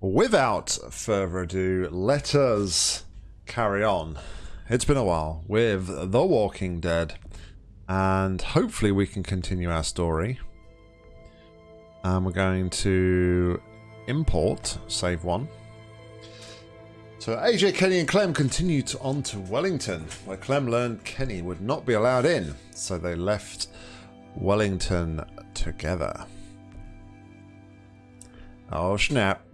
without further ado, let us carry on. It's been a while with The Walking Dead, and hopefully we can continue our story. And we're going to import, save one. So AJ, Kenny and Clem continued on to Wellington, where Clem learned Kenny would not be allowed in, so they left Wellington together. Oh snap.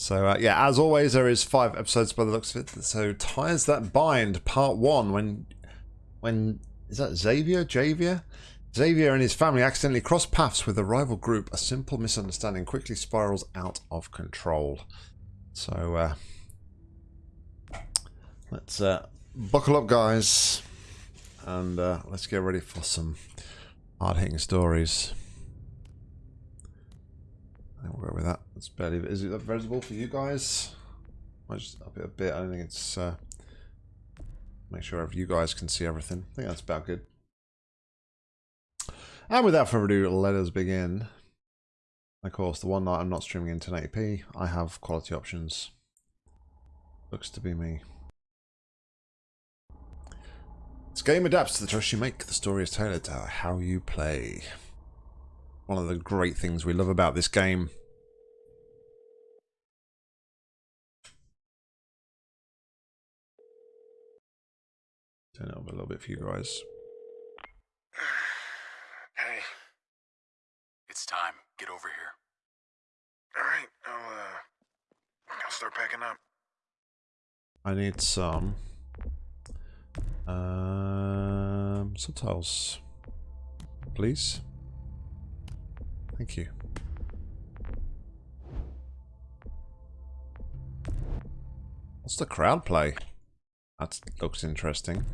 So uh, yeah, as always, there is five episodes by the looks of it. So ties that bind, part one. When, when is that Xavier? Javier? Xavier and his family accidentally cross paths with a rival group. A simple misunderstanding quickly spirals out of control. So uh, let's uh, buckle up, guys, and uh, let's get ready for some hard-hitting stories. I think we'll go with that. It's barely. Is it visible for you guys? I just up it a bit. I don't think it's. Uh, make sure you guys can see everything. I think that's about good. And without further ado, let us begin. Of course, the one night I'm not streaming in 1080p, I have quality options. Looks to be me. This game adapts to the choice you make. The story is tailored to how you play one of the great things we love about this game. Turn it up a little bit for you guys. Hey, It's time. Get over here. all right, I'll uh, I'll start packing up. I need some um, subtitles, please. Thank you. What's the crowd play? That looks interesting.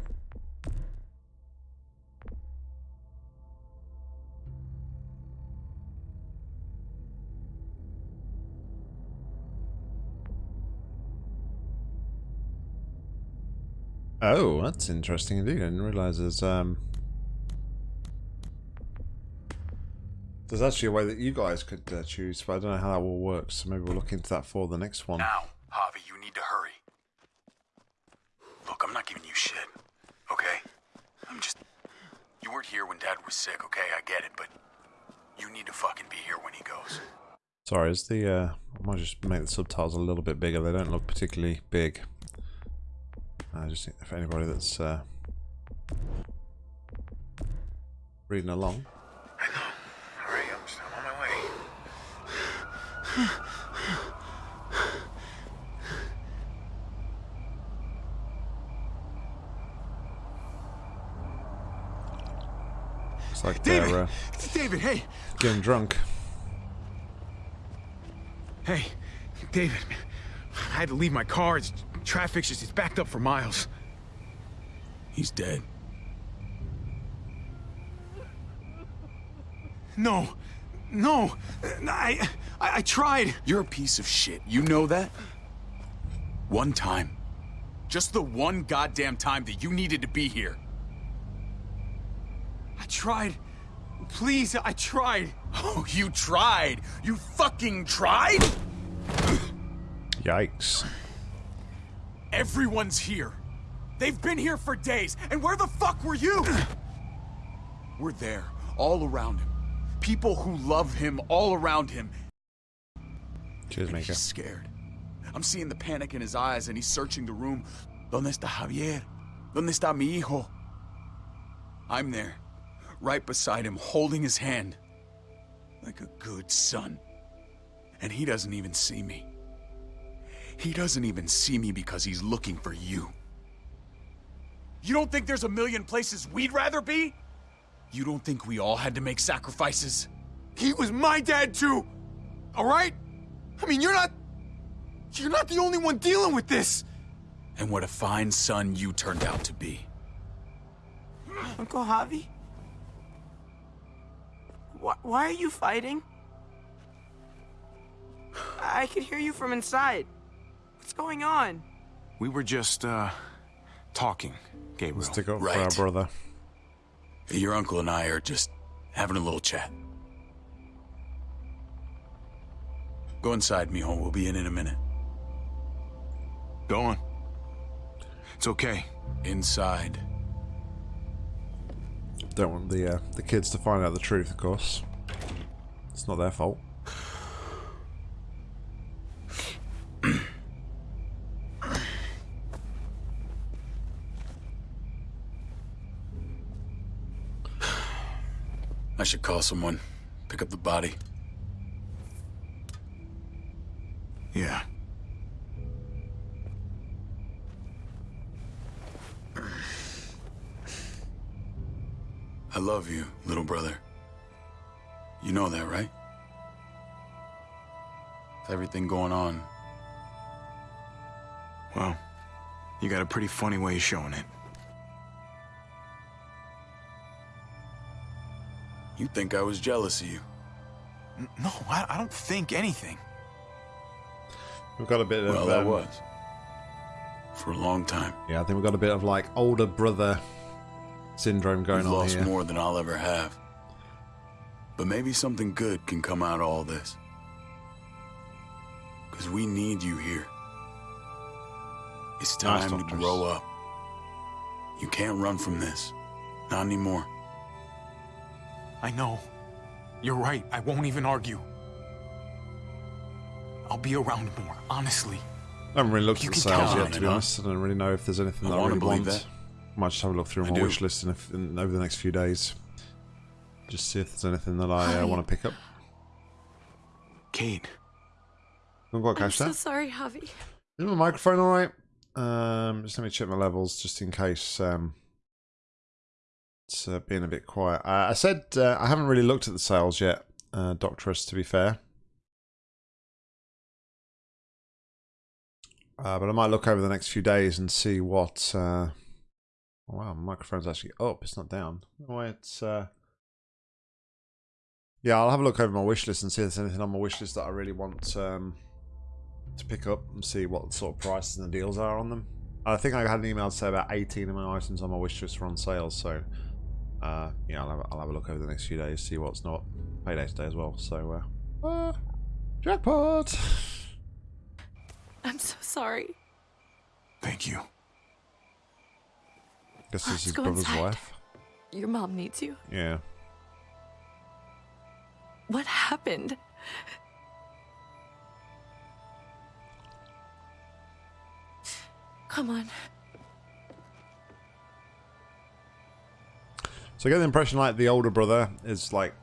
Oh, that's interesting indeed. I didn't realize there's um there's actually a way that you guys could uh, choose, but I don't know how that will work. So maybe we'll look into that for the next one. Now, Javi, you need to hurry. Look, I'm not giving you shit, okay? I'm just. You weren't here when Dad was sick, okay? I get it, but you need to fucking be here when he goes. Sorry, is the uh, I might just make the subtitles a little bit bigger. They don't look particularly big. I just think if anybody that's uh, reading along. I know. All right, I'm, just, I'm on my way. Looks like David! they're uh, David, hey! getting drunk. Hey, David. I had to leave my car. It's, traffic's just, it's backed up for miles. He's dead. No, no, I, I, I tried. You're a piece of shit. You know that? One time. Just the one goddamn time that you needed to be here. I tried. Please, I tried. Oh, you tried. You fucking tried? Yikes. Everyone's here. They've been here for days, and where the fuck were you? We're there, all around him. People who love him all around him. Cheers, And Mika. he's scared. I'm seeing the panic in his eyes, and he's searching the room. ¿Dónde está Javier? ¿Dónde está mi hijo? I'm there, right beside him, holding his hand. Like a good son. And he doesn't even see me. He doesn't even see me because he's looking for you. You don't think there's a million places we'd rather be? You don't think we all had to make sacrifices? He was my dad too. All right? I mean, you're not. You're not the only one dealing with this. And what a fine son you turned out to be. Uncle Javi? Why, why are you fighting? I could hear you from inside. What's going on? We were just, uh, talking, Gabriel. Stick up for our Right. brother. Your uncle and I are just having a little chat. Go inside, mijo. We'll be in in a minute. Go on. It's okay. Inside. Don't want the uh, the kids to find out the truth, of course. It's not their fault. I should call someone. Pick up the body. Yeah. I love you, little brother. You know that, right? With everything going on, Well, you got a pretty funny way of showing it. You think I was jealous of you. N- No, I, I don't think anything. We've got a bit of Well, I um, was. For a long time. yeah. I think we've got a bit of like older brother syndrome going We've on lost here. more than I'll ever have. But maybe something good can come out of all this. Because we need you here. It's Nice, time to grow up. You can't run from this. Not anymore. I know. You're right. I won't even argue. I'll be around more, honestly. I haven't really looked You at the can sales count yet, on to be honest. I don't really know if there's anything I that I wanna really believe want. that. Might just have a look through I my do. wish list in, in over the next few days. Just see if there's anything that I uh, want to pick up. Kate, Haven't got I'm cash so there. sorry, Javi. Is my microphone all right? Um, just let me check my levels, just in case um, it's uh, being a bit quiet. Uh, I said uh, I haven't really looked at the sales yet, uh, Doctress. To be fair, uh, but I might look over the next few days and see what. Uh... Oh, wow, my microphone's actually up. It's not down. It's. Uh... Yeah, I'll have a look over my wish list and see if there's anything on my wish list that I really want. Um, to pick up and see what sort of prices and the deals are on them. I think I had an email to say about 18 of my items on my wish list are on sale, so uh, yeah, I'll have, I'll have a look over the next few days, see what's not. Payday today as well, so uh, uh, jackpot! I'm so sorry. thank you. This Let's is his brother's inside. wife. Your mom needs you. Yeah. What happened? Come on. So I get the impression like the older brother is like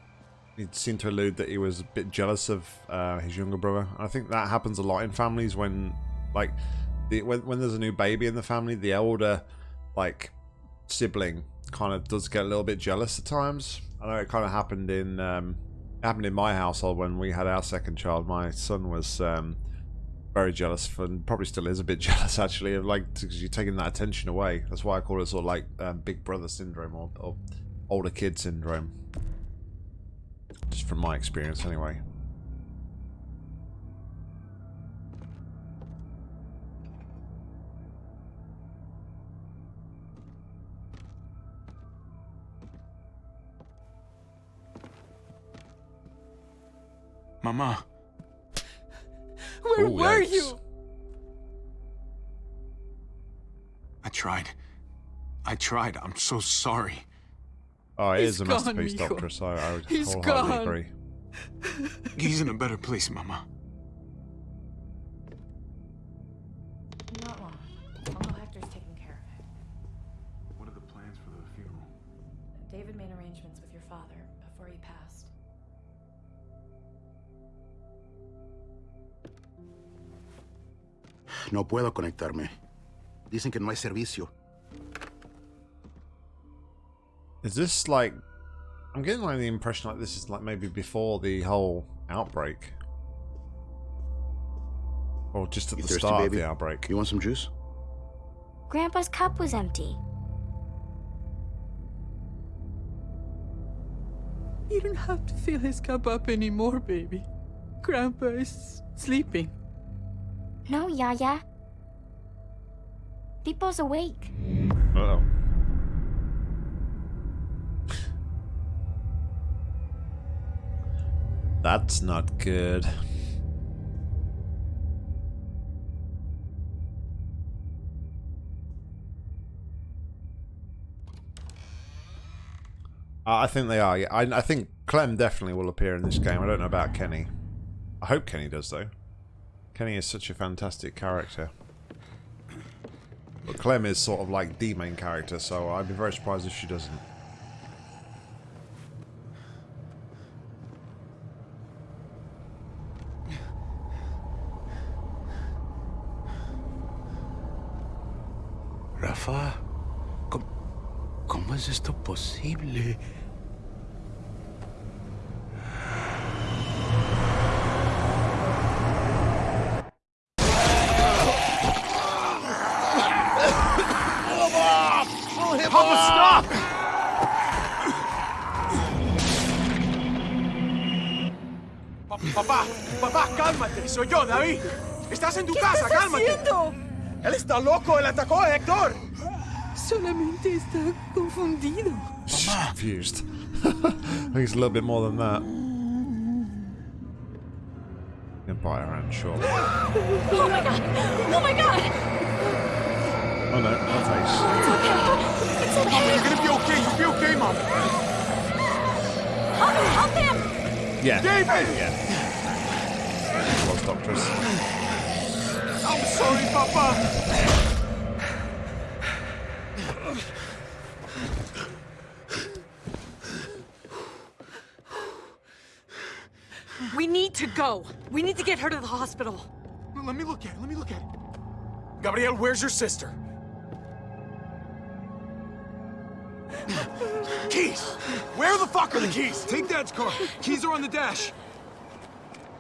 he seemed to allude that he was a bit jealous of uh, his younger brother. I think that happens a lot in families when like the when when there's a new baby in the family, the elder like sibling kind of does get a little bit jealous at times. I know it kind of happened in um, happened in my household when we had our second child. My son was um, very jealous, for, and probably still is a bit jealous actually, of like because you're taking that attention away. That's why I call it sort of like um, big brother syndrome or, or older kid syndrome. Just from my experience, anyway. Mama, Where Oh, were yikes. you? I tried. I tried. I'm so sorry. Oh, it He's is a gone, masterpiece, Mijo. Doctor. So I would He's wholeheartedly gone. agree. He's in a better place, Mama. Not long. Uncle Hector's taking care of it. What are the plans for the funeral? David made arrangements with your father before he passed. No puedo conectarme. Dicen que no hay servicio. Is this like? I'm getting like the impression like this is like maybe before the whole outbreak, or just at You the thirsty, start baby? of the outbreak. You want some juice? Grandpa's cup was empty. You don't have to fill his cup up anymore, baby. Grandpa is sleeping. No, Yaya. People's awake. Uh oh. That's not good. Uh, I think they are. Yeah, I, I think Clem definitely will appear in this game. I don't know about Kenny. I hope Kenny does, though. Kenny is such a fantastic character. But Clem is sort of like the main character, so I'd be very surprised if she doesn't. Rafa, ¿cómo, cómo es esto posible? Papá, papá, cálmate. Soy yo, David. Estás en tu casa, estás cálmate. haciendo? Él está loco, él atacó a Héctor. Solamente está confundido. She's confused. I think it's a little bit more than that. You can buy her hand, sure. Oh my god! Oh my god! Oh no, her face. It's okay. Mom, you're gonna be okay. You'll be okay, Mom. Help him! Help him! Yeah. David! Yeah. Lost doctors. I'm sorry, Papa. We need to go. We need to get her to the hospital. Let me look at it. Let me look at it. Gabrielle, where's your sister? keys! Where the fuck are the keys? Take Dad's car. Keys are on the dash.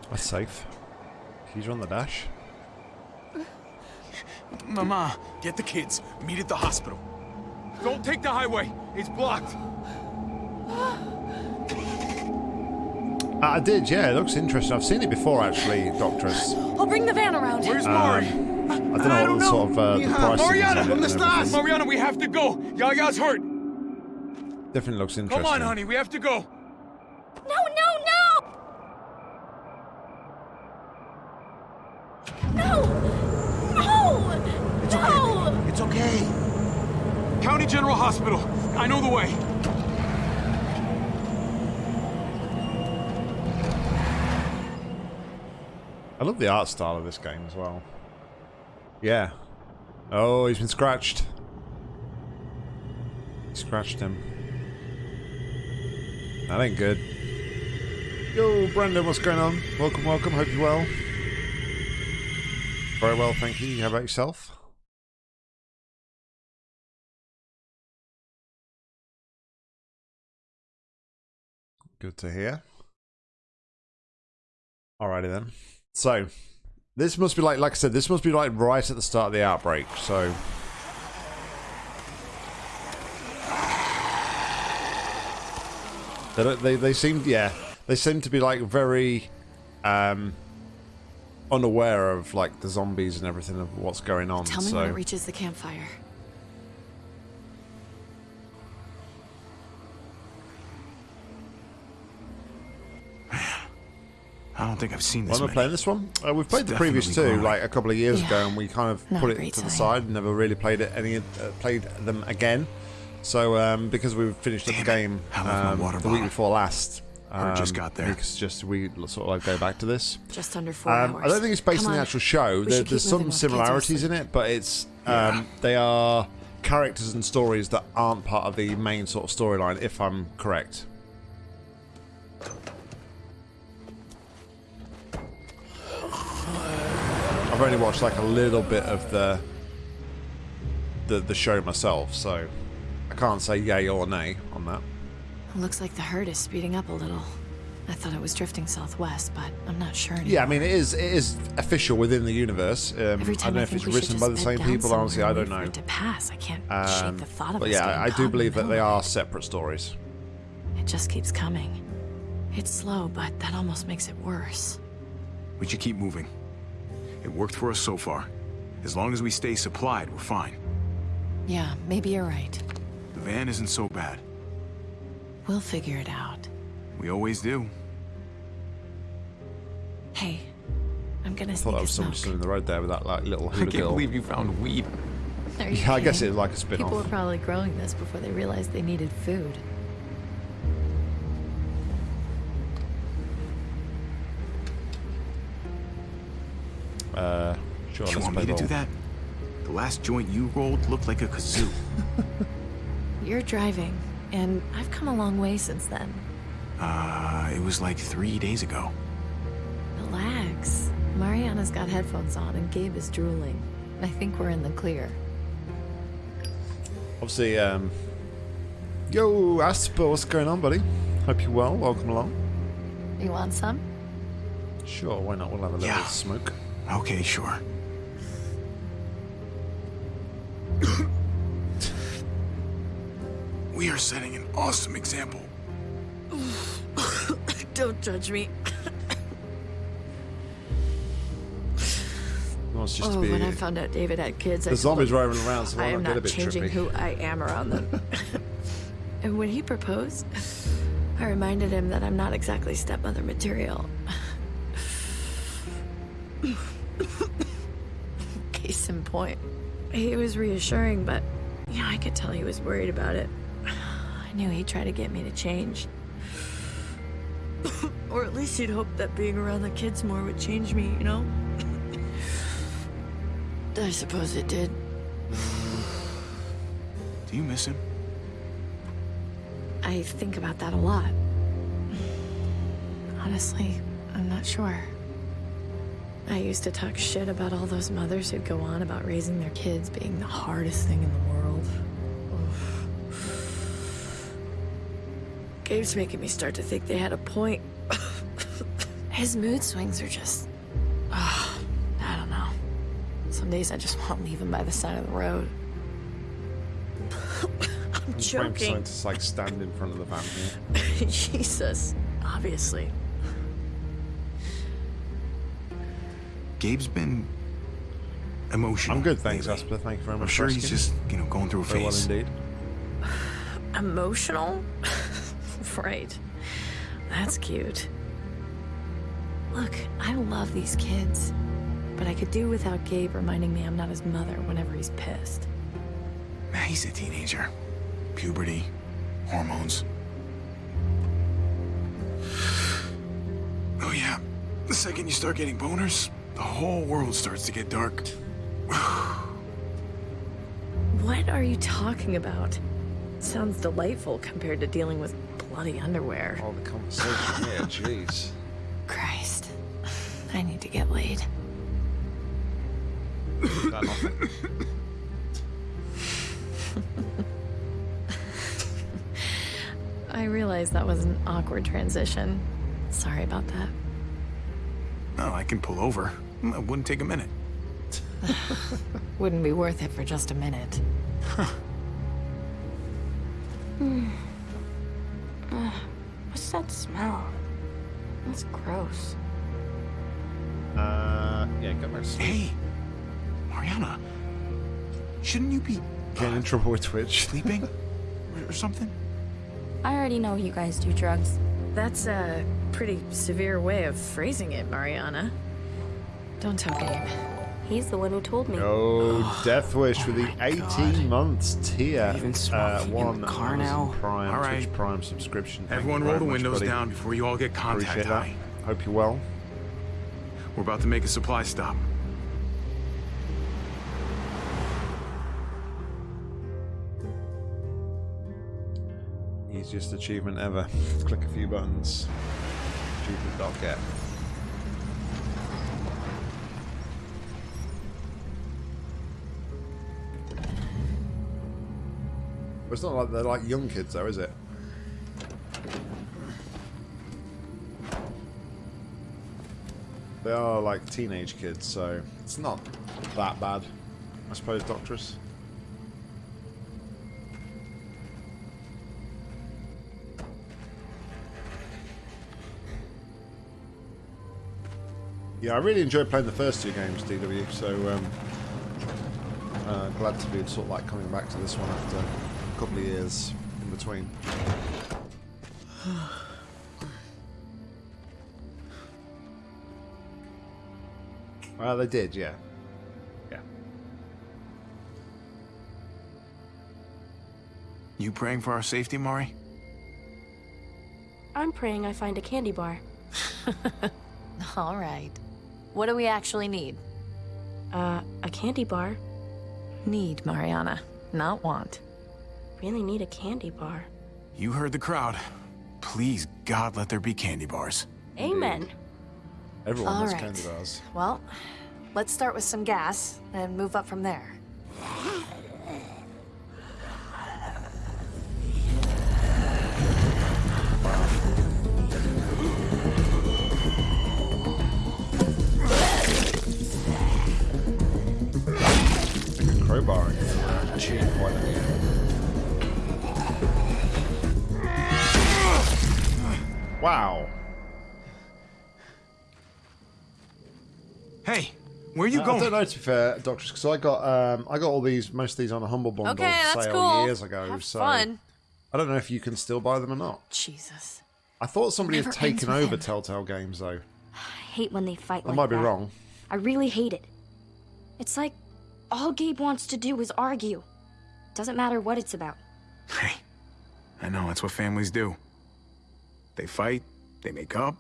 That's safe. Keys are on the dash. Mama, get the kids. Meet at the hospital. Don't take the highway. It's blocked. I did, yeah. It looks interesting. I've seen it before, actually, Doctress. I'll bring the van around. Where's Um, Mari? I don't know what the sort of uh, the pricing Mariana, is in it ¿dónde and. Mariana, we have to go. Yaya's hurt. Definitely looks interesting. Come on, honey, we have to go. No, no, no! No! No! It's okay. County General Hospital. I know the way. I love the art style of this game as well. Yeah. Oh, he's been scratched. Scratched him. That ain't good. Yo, Brendan, what's going on? Welcome, welcome. Hope you're well. Very well, thank you. How about yourself? Good to hear. Alrighty then. So, this must be like, like I said, this must be like right at the start of the outbreak. So, they they they seem yeah they seem to be like very um unaware of like the zombies and everything of what's going on. Tell me so when it reaches the campfire. I don't think I've seen Why this am I playing this one? Uh, we've played It's the previous two definitely like a couple of years Yeah. ago, and we kind of Not put it great to the sign. side. Never really played it any, uh, played them again. So um, because we finished up the game I left my um, water the week before last, um, Or just got there. We just we sort of like go back to this. Just under four Um, hours. I don't think it's based Come on the actual show. There, there's some while kids are similarities in it, but it's um, they are characters and stories that aren't part of the main sort of storyline. If I'm correct. I've only watched like a little bit of the the the show myself, so I can't say yay or nay on that. Looks like the herd is speeding up a little. I thought it was drifting southwest, but I'm not sure anymore. Yeah, I mean it is it is official within the universe. Um, Every I don't know I, if it's written by the same people. Honestly, I don't wait for know. it to pass. I can't Um, shake the thought of but yeah, I do believe that they are separate stories. It just keeps coming. It's slow, but that almost makes it worse. We should keep moving. It worked for us so far. As long as we stay supplied, we're fine. Yeah, maybe you're right. The van isn't so bad. We'll figure it out. We always do. Hey, I'm gonna I thought sneak that was somebody smoke. stood in the road there with that like little hula girl. Believe you found weed. Are you Yeah, I guess kidding? it's like a People were probably growing this before they realized they needed food. Uh, sure. you let's want play me to do that? The last joint you rolled looked like a kazoo. You're driving, and I've come a long way since then. uh, it was like three days ago. Relax. Mariana's got headphones on, and Gabe is drooling. I think we're in the clear. Obviously, um, yo, Asper, what's going on, buddy? Hope you're well. Welcome along. You want some? Sure, why not? We'll have a little Yeah. smoke. Okay, sure. we are setting an awesome example. Don't judge me. Well, it's just oh, when I found out David had kids, I the told zombies him, roaming around, so why I not am get a not bit changing trippy? who I am around them. and when he proposed, I reminded him that I'm not exactly stepmother material. Point. He was reassuring, but yeah, I could tell he was worried about it. I knew he'd try to get me to change. or at least he'd hope that being around the kids more would change me, you know? I suppose it did. Do you miss him? I think about that a lot. Honestly, I'm not sure. I used to talk shit about all those mothers who'd go on about raising their kids being the hardest thing in the world. Oof. Gabe's making me start to think they had a point. His mood swings are just. ah, I don't know. Some days I just want to leave him by the side of the road. I'm Frank's joking. starting to like stand in front of the van here. Jesus, obviously. Gabe's been emotional. I'm good, thanks, lately. Asper. Thank you very much. I'm sure he's just, you know, going through a very well phase. indeed. Emotional? right. That's cute. Look, I love these kids, but I could do without Gabe reminding me I'm not his mother whenever he's pissed. Man, he's a teenager. Puberty, hormones. Oh yeah, the second you start getting boners, the whole world starts to get dark. What are you talking about? Sounds delightful compared to dealing with bloody underwear. All the conversation here, jeez. Christ. I need to get laid. I realize that was an awkward transition. Sorry about that. No, I can pull over. Mm, it wouldn't take a minute. Wouldn't be worth it for just a minute. Uh, what's that smell? That's gross. Uh, yeah, go back to sleep. Hey, Mariana, shouldn't you be uh, Getting in trouble with Twitch. sleeping or, or something? I already know you guys do drugs. That's a pretty severe way of phrasing it, Mariana. Don't tell Gabe. He's the one who told me. Oh, Death Wish with the 18 God. months tier. Even Uh, one the car now? Prime, All Twitch. Prime subscription. Thank Everyone roll the much, windows buddy. down before you all get contact Appreciate that. high. Hope you're well. We're about to make a supply stop. Easiest achievement ever. Click a few buttons. Achievement.get. But it's not like they're like young kids though, is it? They are like teenage kids, so it's not that bad. I suppose, Doctress. Yeah, I really enjoyed playing the first two games, DW, so um, uh, glad to be sort of like coming back to this one after a couple of years in between. Well, they did, yeah. Yeah. You praying for our safety, Mari? I'm praying I find a candy bar. All right. What do we actually need? Uh, a candy bar. Need, Mariana, not want. Really need a candy bar. You heard the crowd. Please, God, let there be candy bars. Amen. Everyone All has right. candy bars. Well, let's start with some gas and move up from there. Like a crowbar and cheap one. Wow. Hey, where are you Uh, I going? don't know to be fair, Doctor, because I got um, I got all these most of these on a humble bundle Okay, that's sale cool. years ago. Have so fun. I don't know if you can still buy them or not. Jesus. I thought somebody had taken over him. Telltale Games though. I hate when they fight I like might be that. wrong. I really hate it. It's like all Gabe wants to do is argue. Doesn't matter what it's about. Hey, I know, that's what families do. They fight, they make up,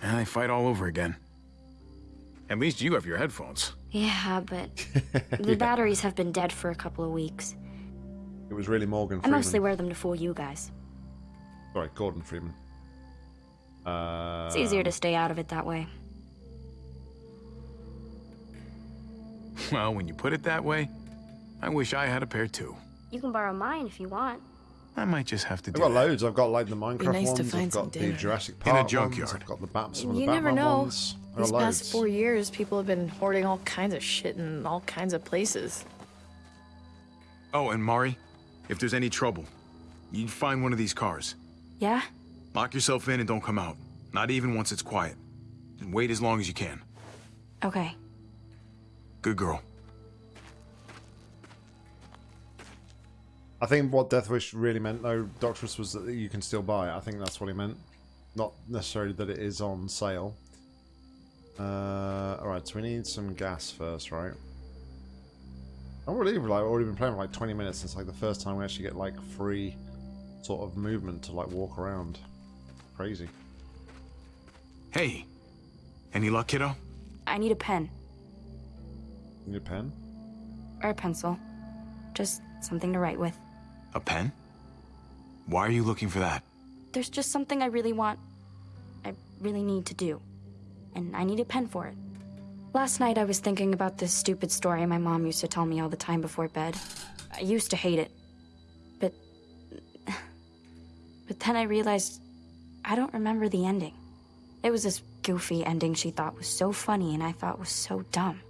and they fight all over again. At least you have your headphones. Yeah, but the batteries have been dead for a couple of weeks. It was really Morgan I mostly wear them to fool you guys. Sorry, Gordon Freeman. Uh, It's easier to stay out of it that way. Well, when you put it that way, I wish I had a pair too. You can borrow mine if you want. I might just have to I've do got that. loads. I've got like the Minecraft nice to ones. find I've got the dinner. Jurassic In a junkyard. ones. I've got the Bat- some of the You Batman never know. ones. I've got These past loads. four years, people have been hoarding all kinds of shit in all kinds of places. Oh, and Mari, if there's any trouble, you find one of these cars. Yeah? Lock yourself in and don't come out. Not even once it's quiet. And wait as long as you can. Okay. Good girl. I think what Death Wish really meant, though, Doctorus, was that you can still buy it. I think that's what he meant. Not necessarily that it is on sale. Uh, Alright, so we need some gas first, right? I can't believe like, I've already been playing for like 20 minutes since like the first time we actually get like free sort of movement to like walk around. Crazy. Hey, any luck, kiddo? I need a pen Need a pen? or a pencil. Just something to write with. A pen? Why are you looking for that? There's just something I really want. I really need to do. And I need a pen for it. Last night I was thinking about this stupid story my mom used to tell me all the time before bed. I used to hate it. But. But then I realized I don't remember the ending. It was this goofy ending she thought was so funny and I thought was so dumb.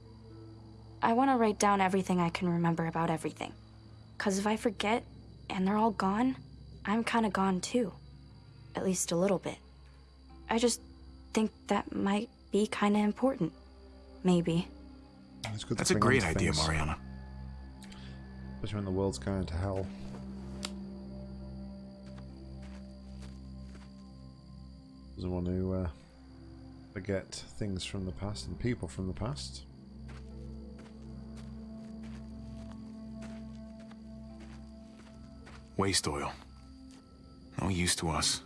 I want to write down everything I can remember about everything. Because if I forget and they're all gone, I'm kind of gone too. At least a little bit. I just think that might be kind of important. Maybe. It's good That's a great idea, things, Mariana. Especially when the world's going to hell. Doesn't want to uh, forget things from the past and people from the past. Waste oil. No use to us.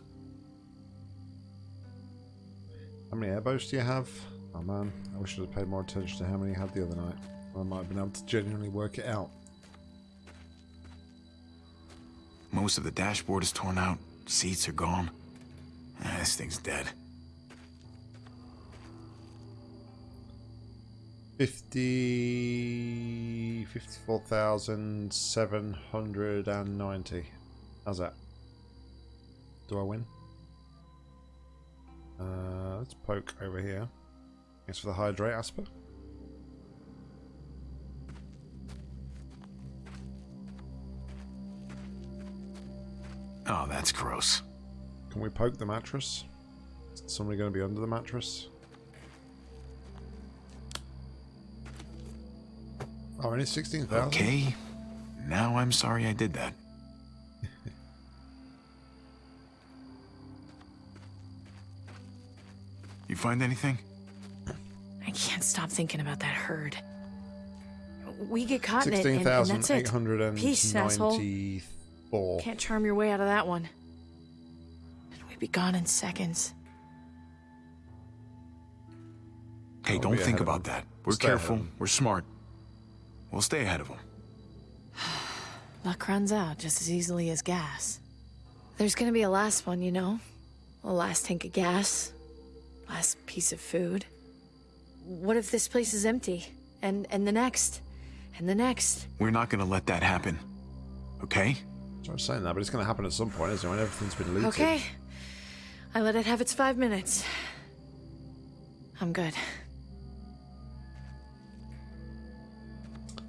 How many airboats do you have? Oh man, I wish I'd have paid more attention to how many you had the other night. I might have been able to genuinely work it out. Most of the dashboard is torn out. Seats are gone. Ah, this thing's dead. 50... 54,790. How's that? Do I win? Uh, let's poke over here. Thanks for the hydrate, Asper. Oh, that's gross. Can we poke the mattress? Is somebody going to be under the mattress? Oh, only 16,000? Okay. Now I'm sorry I did that. you find anything? I can't stop thinking about that herd. We get caught in it, and, and that's it. Peace, asshole. 16,894. Can't charm your way out of that one. And we'd be gone in seconds. Hey, don't think about that. We're Stay careful. them. We're smart. We'll stay ahead of them. Luck runs out just as easily as gas. There's gonna be a last one, you know? A last tank of gas. Last piece of food. What if this place is empty? And and the next? And the next? We're not gonna let that happen. Okay? So I'm saying that, but it's going to happen at some point, isn't it? When everything's been looted. Okay. I let it have its five minutes. I'm good.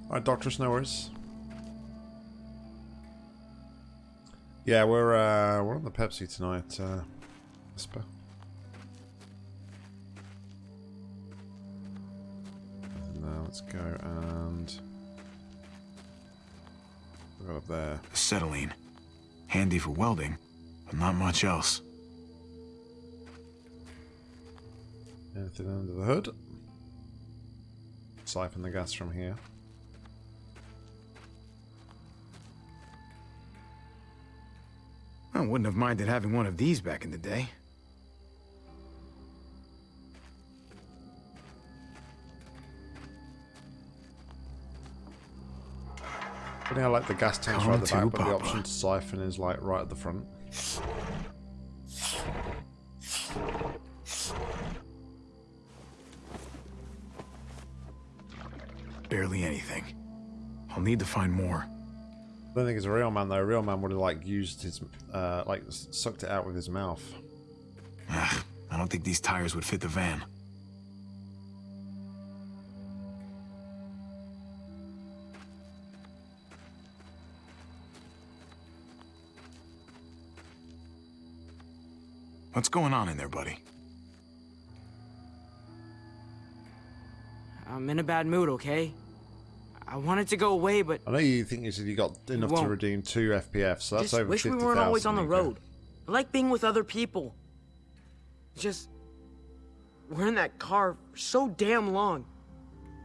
All right, Doctor, no worries. Yeah, we're uh, we're on the Pepsi tonight, uh, Whisper. Now let's go and up there. Acetylene. Handy for welding, but not much else. Anything under the hood? Siphon the gas from here. I wouldn't have minded having one of these back in the day. Funny how like the gas tank's right at the back, but the option to siphon is like right at the front. Barely anything. I'll need to find more. I don't think it's a real man though. A real man would have like used his, uh, like sucked it out with his mouth. Ugh, I don't think these tires would fit the van. What's going on in there, buddy? I'm in a bad mood, okay? I wanted to go away, but I know you think you said you got enough to won't. redeem two FPF, so that's just over wish we weren't always on the Nico. road. I like being with other people. Just we're in that car for so damn long.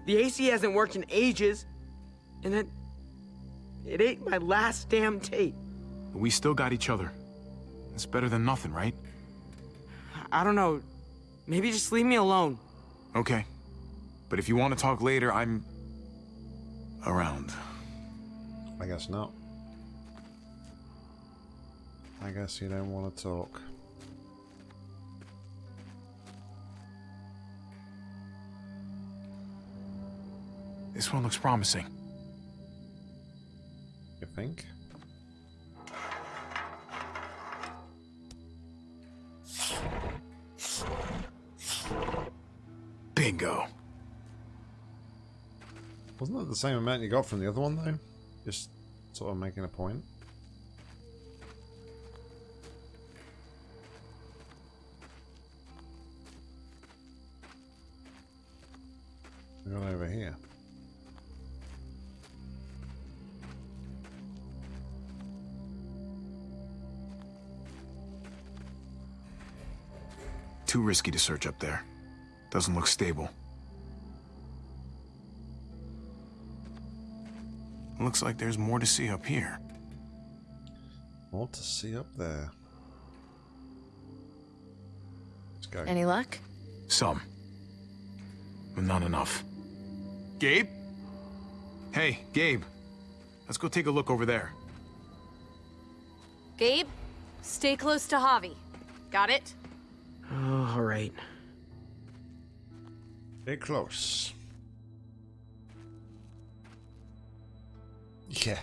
The AC hasn't worked in ages, and then it ain't my last damn tape. But we still got each other. It's better than nothing, right? I don't know. Maybe just leave me alone. Okay. But if you want to talk later, I'm around. I guess not. I guess you don't want to talk. This one looks promising. You think? Bingo. Wasn't that the same amount you got from the other one though? Just sort of making a point. Got over here. Too risky to search up there. Doesn't look stable. Looks like there's more to see up here. More to see up there. Let's go. Any luck? Some. But not enough. Gabe? Hey, Gabe. Let's go take a look over there. Gabe, stay close to Javi. Got it? Oh, all right. Stay close. Yeah.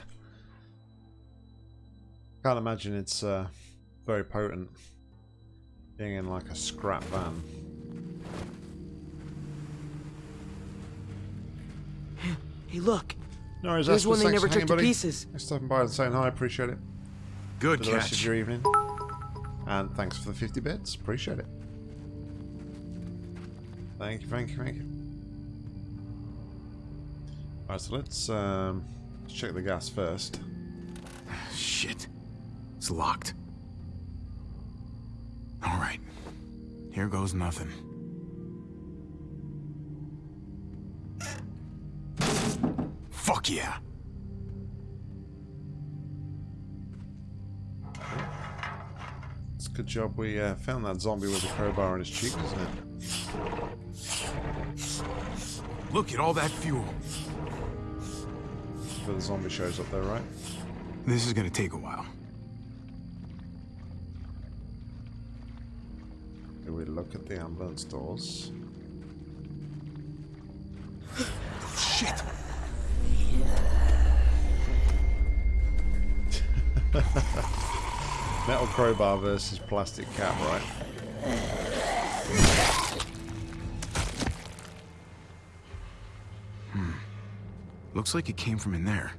Can't imagine it's uh, very potent being in like a scrap van. Hey, look. No worries, Here's one they never took hanging, to pieces. Thanks for stopping by and saying hi, appreciate it. Good for the rest of your evening. And thanks for the 50 bits, appreciate it. Thank you, thank you, thank you. Alright, so let's, um, let's check the gas first. Shit. It's locked. All right. Here goes nothing. Fuck yeah. It's a good job we uh, found that zombie with a crowbar in his cheek, isn't it? Look at all that fuel. But the zombie shows up there, right? This is gonna take a while. Do we look at the ambulance doors? Shit! Metal crowbar versus plastic cap, right? Looks like it came from in there.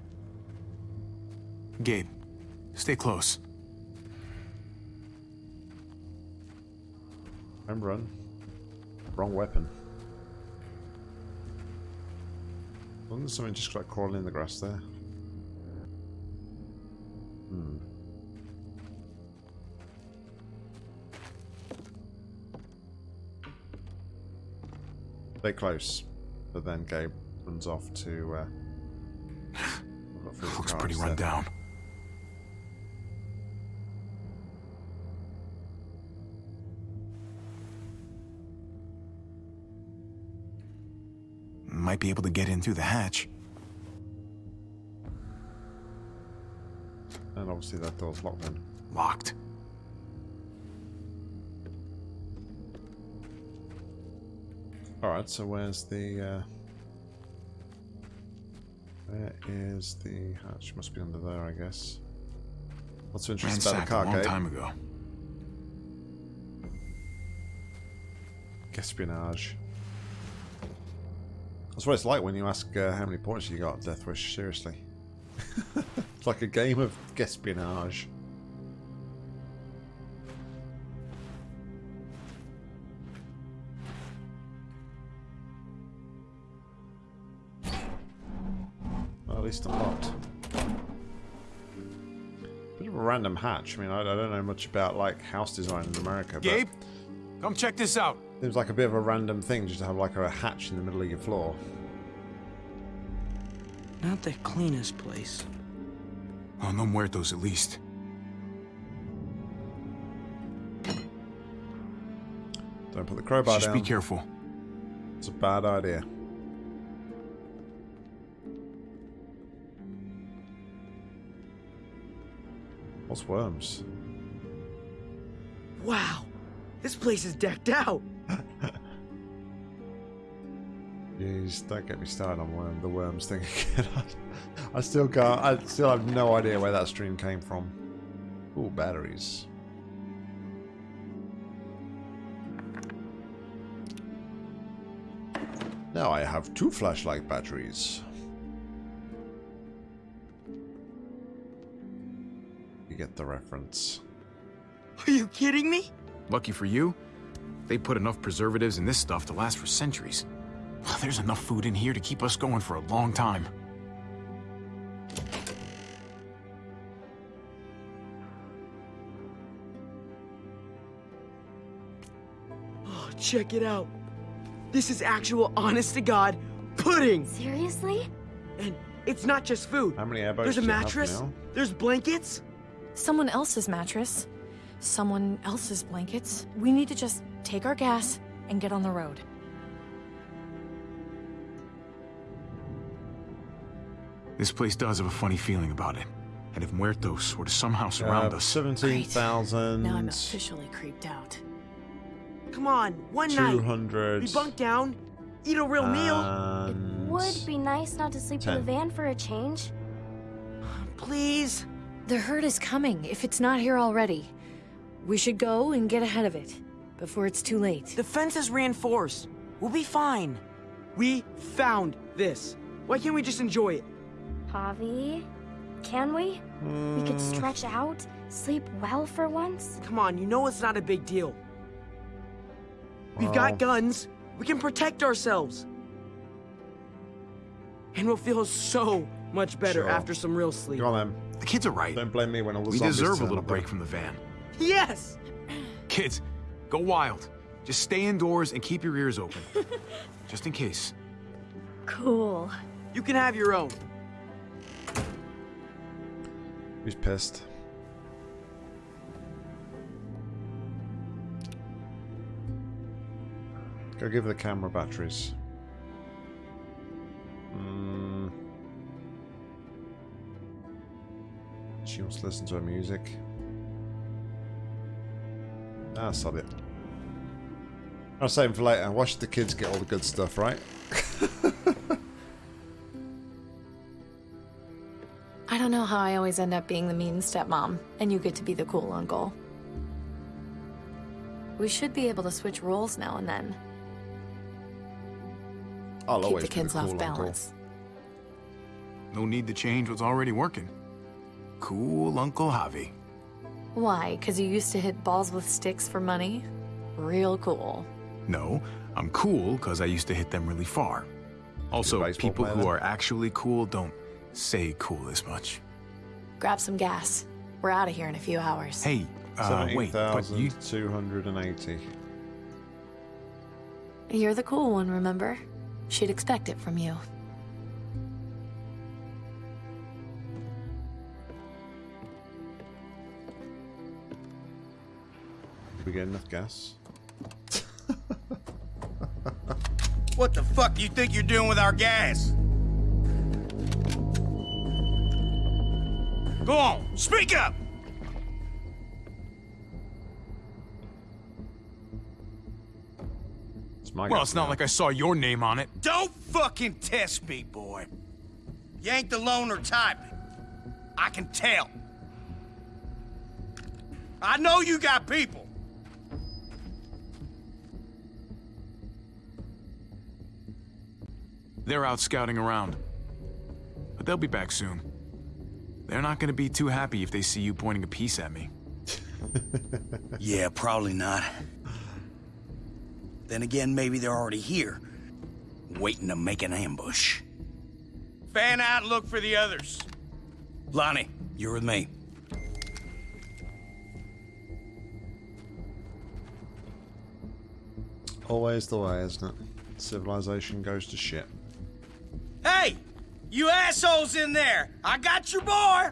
Gabe, stay close. I'm run. Wrong weapon. Wasn't something just like crawling in the grass there? Hmm. Stay close. But then Gabe runs off to uh Looks pretty run down. Might be able to get in through the hatch. And obviously that door's locked then. Locked. Alright, so where's the uh where is the hatch? Must be under there, I guess. What's so interesting about Ransacked the car, a long time ago. Espionage. That's what it's like when you ask uh, how many points you got, Death Wish, seriously. it's like a game of espionage. Well, at least unlocked. Bit of a random hatch. I mean, I, I don't know much about like house design in America, but Gabe, come check this out. Seems like a bit of a random thing just to have like a hatch in the middle of your floor. Not the cleanest place. Oh, no muertos at least. Don't put the crowbar Just down. be careful. It's a bad idea. What's worms? Wow, this place is decked out. Jeez, don't get me started on worm, the worms thing again. I still can't. I still have no idea where that stream came from. Ooh, batteries. Now I have two flashlight batteries. Get the reference. Are you kidding me? Lucky for you, they put enough preservatives in this stuff to last for centuries. There's enough food in here to keep us going for a long time. Oh, check it out. This is actual honest to God pudding. Seriously? And it's not just food. How many airboats There's a do you have mattress. There's blankets. Someone else's mattress. Someone else's blankets. We need to just take our gas and get on the road. This place does have a funny feeling about it. And if muertos were to somehow surround Uh, us, 17,000. Now I'm officially creeped out. Come on, one night. 200. We bunk down, eat a real meal. and Would be nice not to sleep in the van for a change. Please. The herd is coming, if it's not here already. We should go and get ahead of it, before it's too late. The fence is reinforced. We'll be fine. We found this. Why can't we just enjoy it? Javi, can we? We could hmm. stretch out, sleep well for once. Come on, you know it's not a big deal. We've Well- got guns. We can protect ourselves. And we'll feel so much better Sure. after some real sleep. Go on then. The kids are right. Don't blame me when all the We zombies deserve a little up. break from the van. Yes! Kids, go wild. Just stay indoors and keep your ears open. Just in case. Cool. You can have your own. Who's pissed? Go give the camera batteries. Hmm. She wants to listen to her music. Ah, sod it. I'll save him for later. Watch the kids get all the good stuff, right? I don't know how I always end up being the mean stepmom, and you get to be the cool uncle. We should be able to switch roles now and then. I'll Keep always the be kids cool off uncle. balance. No need to change what's already working. Cool Uncle Javi. Why? Because you used to hit balls with sticks for money? Real cool. No, I'm cool because I used to hit them really far. Also, people who are actually cool don't say cool as much. Grab some gas. We're out of here in a few hours. Hey, uh, wait, but you 280. You're the cool one, remember? She'd expect it from you. We get enough gas? What the fuck you think you're doing with our gas? Go on, speak up! It's my Well, gas it's not like I saw your name on it. Don't fucking test me, boy. You ain't the loner type. I can tell. I know you got people. They're out scouting around. But they'll be back soon. They're not gonna be too happy if they see you pointing a piece at me. Yeah, probably not. Then again, maybe they're already here, waiting to make an ambush. Fan out and look for the others. Lonnie, you're with me. Always the way, isn't it? Civilization goes to shit. Hey, you assholes in there! I got your boy!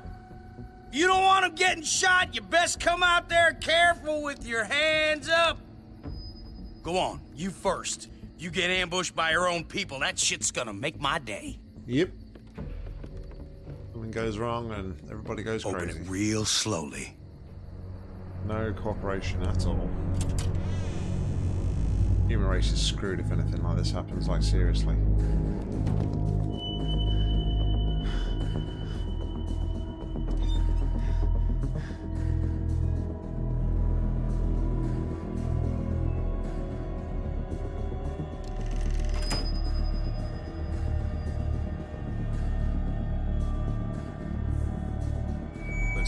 You don't want him getting shot, you best come out there careful with your hands up. Go on, you first. You get ambushed by your own people, that shit's gonna make my day. Yep. Something goes wrong and everybody goes Open crazy. it real slowly. No cooperation at all. Human race is screwed if anything like this happens, like seriously.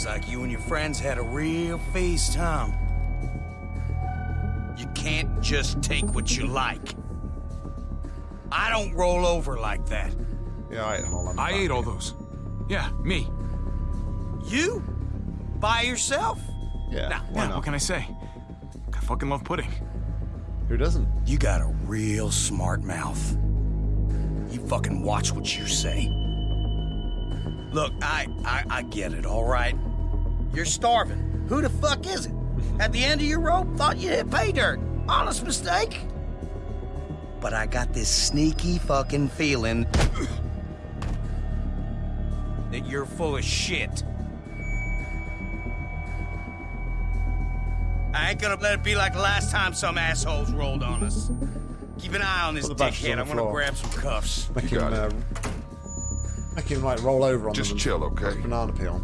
Looks like you and your friends had a real feast, huh? You can't just take what you like. I don't roll over like that. Yeah, I ate them all. I'm I ate all those. Yeah, me. You? By yourself? Yeah, Nah, why Yeah, not? what can I say? I fucking love pudding. Who doesn't? You got a real smart mouth. You fucking watch what you say. Look, I, I, I get it, all right? You're starving. Who the fuck is it? At the end of your rope, thought you hit pay dirt. Honest mistake. But I got this sneaky fucking feeling that you're full of shit. I ain't gonna let it be like the last time some assholes rolled on us. Keep an eye on this Put the batches dickhead. I'm gonna grab some cuffs. Make him, got it. uh, make him like roll over on Just them and chill, okay? Banana peel.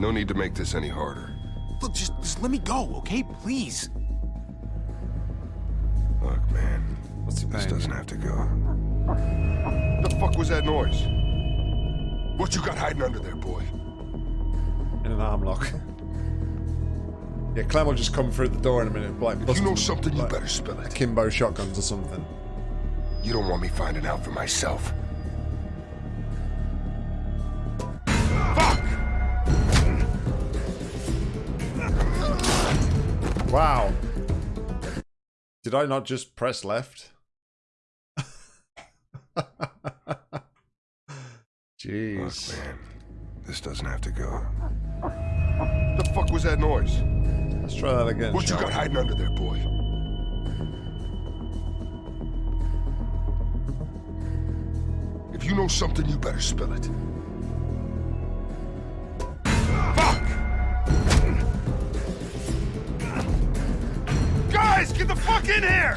No need to make this any harder. Look, just, just let me go, okay? Please. Look, man, What's he this doesn't have to go. The fuck was that noise? What you got hiding under there, boy? In an arm lock. yeah, Clem will just come through the door in a minute, like If you know something, you better spill it. akimbo shotguns or something. You don't want me finding out for myself. Wow. Did I not just press left? Jeez. Look, man, this doesn't have to go. The fuck was that noise? Let's try that again. What you got we? hiding under there, boy? If you know something, you better spill it. Guys, get the fuck in here!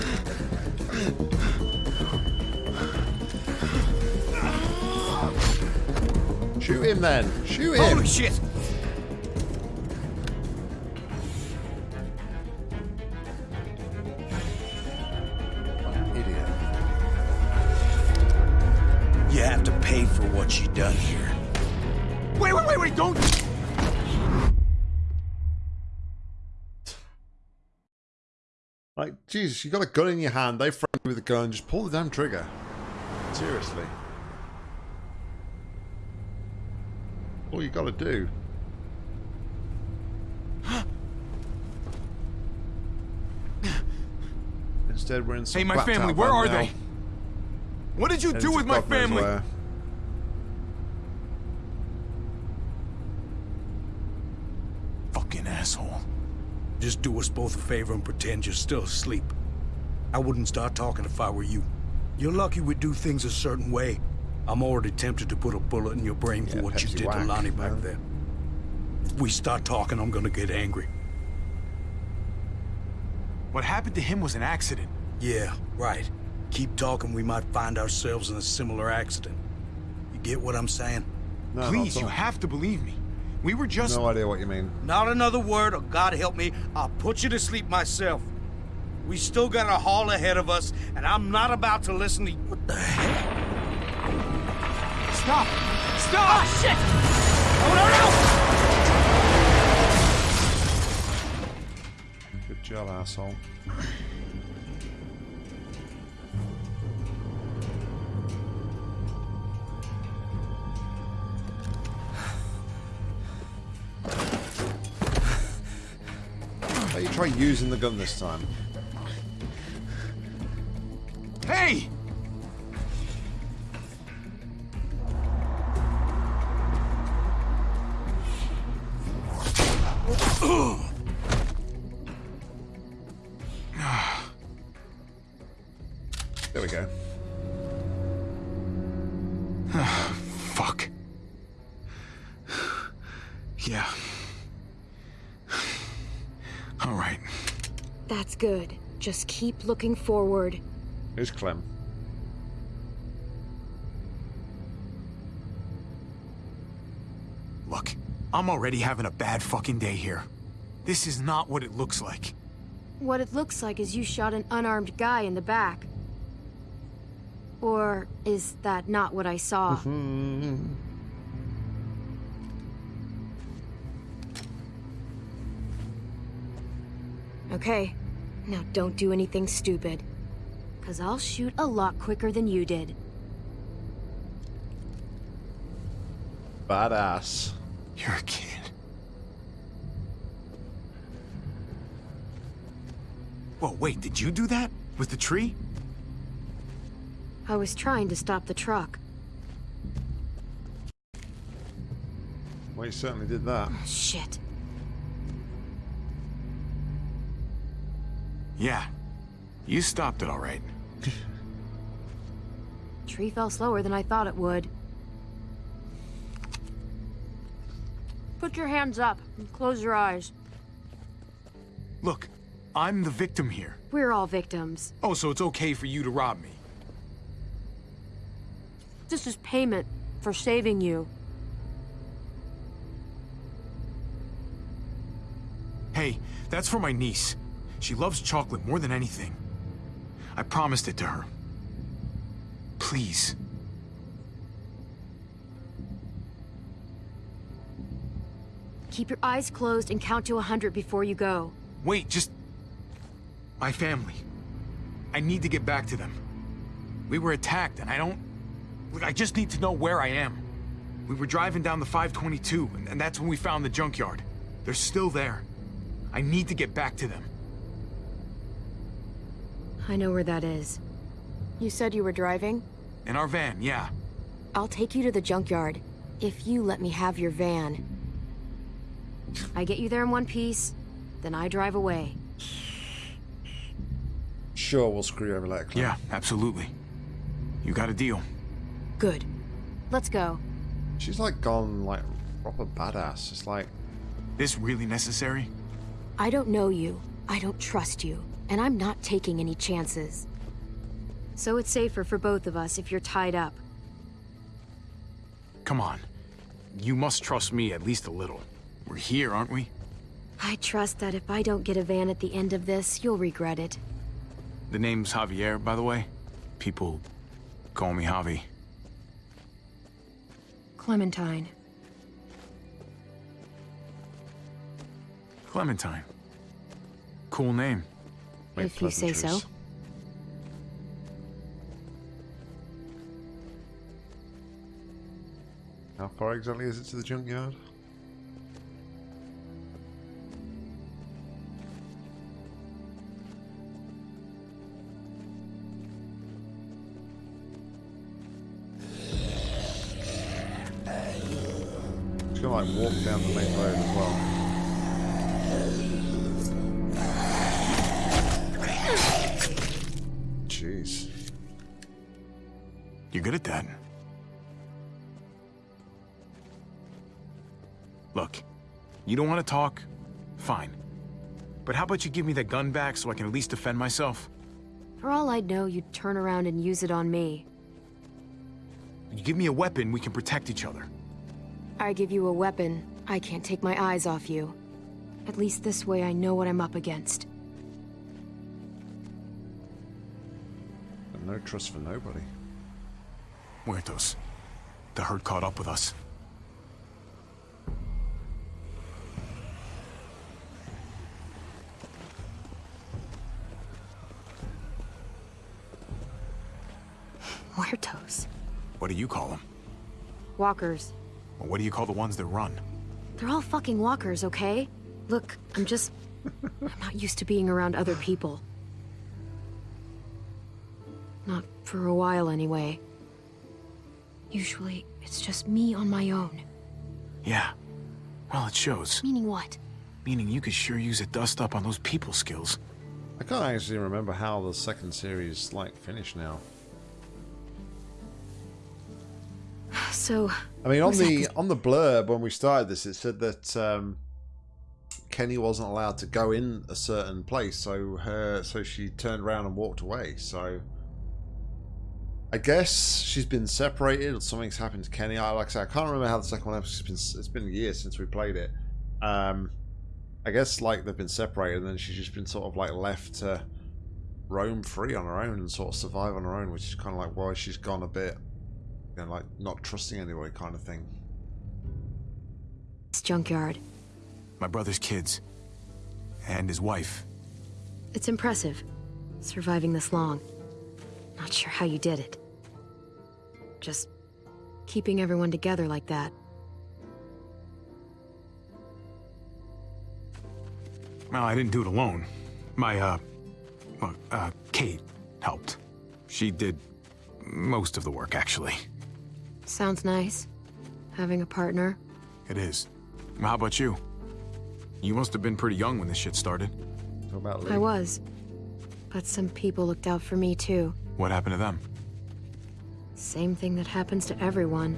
Shoot him then. Shoot him. Holy shit! Idiot. You have to pay for what you done here. Wait, wait, wait, wait, don't... Like, Jesus, you got a gun in your hand. They frame you with a gun. Just pull the damn trigger. Seriously. All you got to do. Instead, we're in some Hey, my family, where are now. they? What did you Heading do with my family? where. Fucking asshole. Just do us both a favor and pretend you're still asleep. I wouldn't start talking if I were you. You're lucky we do things a certain way. I'm already tempted to put a bullet in your brain for Yeah, what you did whack, to Lonnie back man. there. If we start talking, I'm gonna get angry. What happened to him was an accident. Yeah, right. Keep talking, we might find ourselves in a similar accident. You get what I'm saying? No, Please, you have to believe me. We were just... No idea what you mean. Not another word, or God help me, I'll put you to sleep myself. We still got a haul ahead of us, and I'm not about to listen to you. What the hell? Stop! Stop! Oh, shit! Oh, no, no! Good job, asshole. You try using the gun this time? Keep looking forward. Who's Clem? Look, I'm already having a bad fucking day here. This is not what it looks like. What it looks like is you shot an unarmed guy in the back. Or is that not what I saw? okay, now don't do anything stupid. Cause I'll shoot a lot quicker than you did. Badass. You're a kid. Whoa, wait, did you do that? With the tree? I was trying to stop the truck. Well, you certainly did that. Shit. Yeah. You stopped it all right. Tree fell slower than I thought it would. Put your hands up and close your eyes. Look, I'm the victim here. We're all victims. Oh, so it's okay for you to rob me? This is payment for saving you. Hey, that's for my niece. She loves chocolate more than anything. I promised it to her. Please. Keep your eyes closed and count to a hundred before you go. Wait, just... My family. I need to get back to them. We were attacked, and I don't... Look, I just need to know where I am. We were driving down the 522, and, and that's when we found the junkyard. They're still there. I need to get back to them. I know where that is. You said you were driving? In our van, yeah. I'll take you to the junkyard, if you let me have your van. I get you there in one piece, then I drive away. Sure, we'll screw you over later, Clem. Yeah, absolutely. You got a deal. Good. Let's go. She's like gone like proper badass. It's like This really necessary? I don't know you. I don't trust you. And I'm not taking any chances. So it's safer for both of us if you're tied up. Come on. You must trust me at least a little. We're here, aren't we? I trust that if I don't get a van at the end of this, you'll regret it. The name's Javier, by the way. People call me Javi. Clementine. Clementine. Cool name. If you say so. How far exactly is it to the junkyard? You don't want to talk? Fine. But how about you give me that gun back so I can at least defend myself? For all I'd know, you'd turn around and use it on me. You give me a weapon, we can protect each other. I give you a weapon, I can't take my eyes off you. At least this way I know what I'm up against. But no trust for nobody. Muertos. The herd caught up with us. Muertos. What do you call them? Walkers. Or what do you call the ones that run? They're all fucking walkers, okay? Look, I'm just... I'm not used to being around other people. Not for a while, anyway. Usually, it's just me on my own. Yeah. Well, it shows. Meaning what? Meaning you could sure use a dust up on those people skills. I can't actually remember how the second series like finished now. So... I mean, on the on the blurb when we started this, it said that um, Kenny wasn't allowed to go in a certain place, so her so she turned around and walked away. So I guess she's been separated, or something's happened to Kenny. I like I said, I can't remember how the second one. It's been it's been years since we played it. Um, I guess like they've been separated, and then she's just been sort of like left to roam free on her own and sort of survive on her own, which is kind of like why she's gone a bit you know, like not trusting anybody kind of thing. It's junkyard. My brother's kids. And his wife. It's impressive, surviving this long. Not sure how you did it. Just keeping everyone together like that. Well, I didn't do it alone. My, uh, well, uh, Kate helped. She did most of the work, actually. Sounds nice. Having a partner. It is. How about you? You must have been pretty young when this shit started. What about I was. But some people looked out for me too. What happened to them? Same thing that happens to everyone.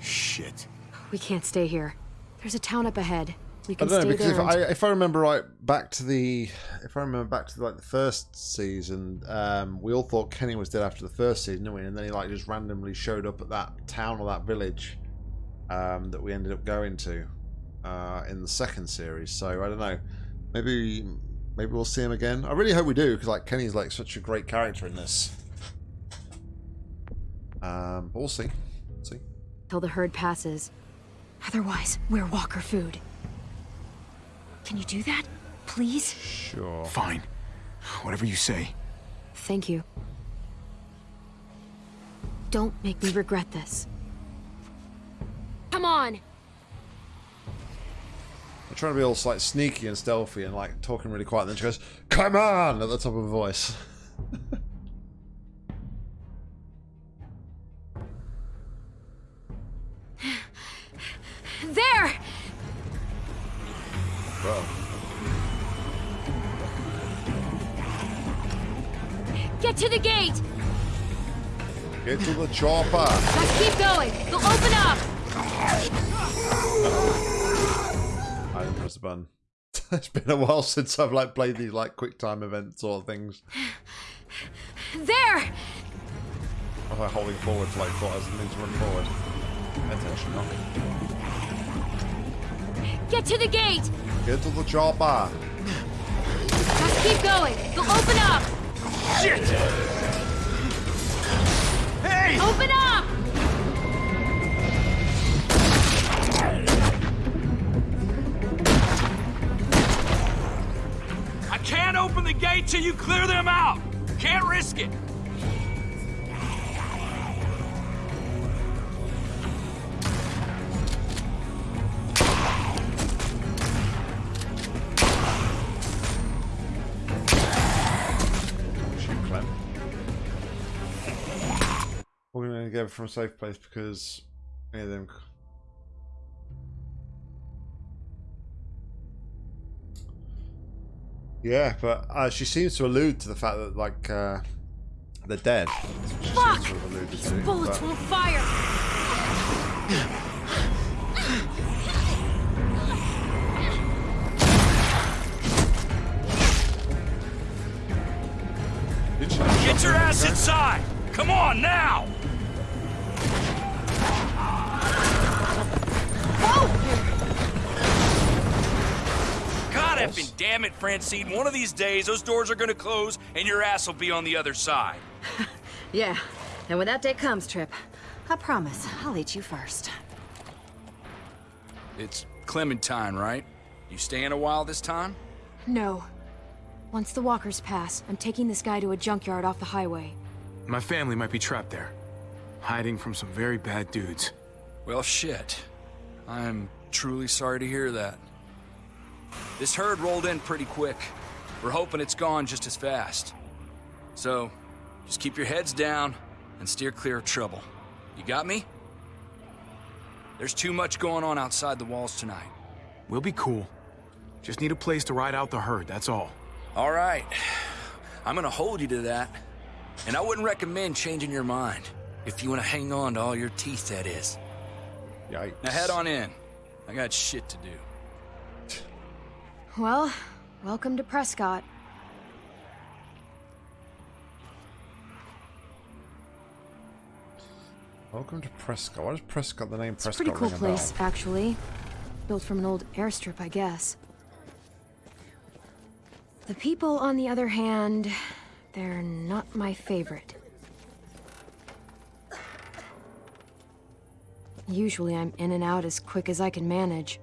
Shit. We can't stay here. There's a town up ahead. We I don't know because if I if I remember right back to the if I remember back to like the first season, um, we all thought Kenny was dead after the first season, didn't we? And then he like just randomly showed up at that town or that village um, that we ended up going to uh, in the second series. So I don't know, maybe maybe we'll see him again. I really hope we do because like Kenny's like such a great character in this. Um, but we'll see. see. Till the herd passes. Otherwise, we're walker food. Can you do that? Please? Sure. Fine. Whatever you say. Thank you. Don't make me regret this. Come on! I'm trying to be all like sneaky and stealthy and like talking really quiet. And then she goes, "Come on!" at the top of her voice. There! Bro. Get to the gate! Get to the chopper. Just keep going. They'll open up! I didn't press the button. it's been a while since I've like played these like quick time events or things. There! I was like holding forward to like thought I was to run forward. Attention, not Get to the gate! Get to the chopper. Just keep going. They'll open up! Shit! Hey! Open up! I can't open the gate till you clear them out! Can't risk it! We're gonna go from a safe place because any of them. Yeah, but uh, she seems to allude to the fact that like uh, they're dead. That's she Fuck! seems to have These to, bullets but- won't fire! Get your ass inside! Come on, now! God effing damn it, Francine. One of these days, those doors are gonna close and your ass will be on the other side. Yeah, and when that day comes, Tripp, I promise I'll eat you first. It's Clementine, right? You staying a while this time? No. Once the walkers pass, I'm taking this guy to a junkyard off the highway. My family might be trapped there, hiding from some very bad dudes. Well, shit. I'm truly sorry to hear that. This herd rolled in pretty quick. We're hoping it's gone just as fast. So, just keep your heads down and steer clear of trouble. You got me? There's too much going on outside the walls tonight. We'll be cool. Just need a place to ride out the herd, that's all. All right. I'm gonna hold you to that. And I wouldn't recommend changing your mind. If you wanna hang on to all your teeth, that is. Yikes. Now head on in. I got shit to do. Well, welcome to Prescott. Welcome to Prescott. Why does Prescott the name It's a Prescott pretty cool a place, bell? actually. Built from an old airstrip, I guess. The people, on the other hand, they're not my favorite. Usually I'm in and out as quick as I can manage.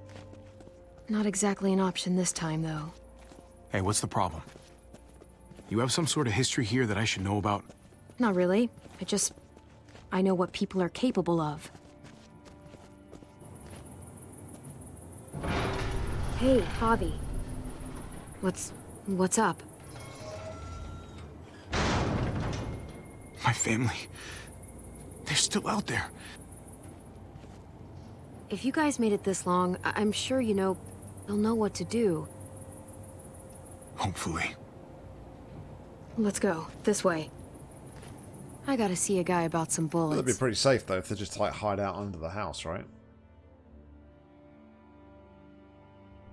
Not exactly an option this time, though. Hey, what's the problem? You have some sort of history here that I should know about? Not really. I just... I know what people are capable of. Hey, Javi. What's... what's up? My family. They're still out there. If you guys made it this long, I- I'm sure you know... they'll know what to do. Hopefully. Let's go. This way. I gotta see a guy about some bullets. That'd be pretty safe though if they just like hide out under the house, right?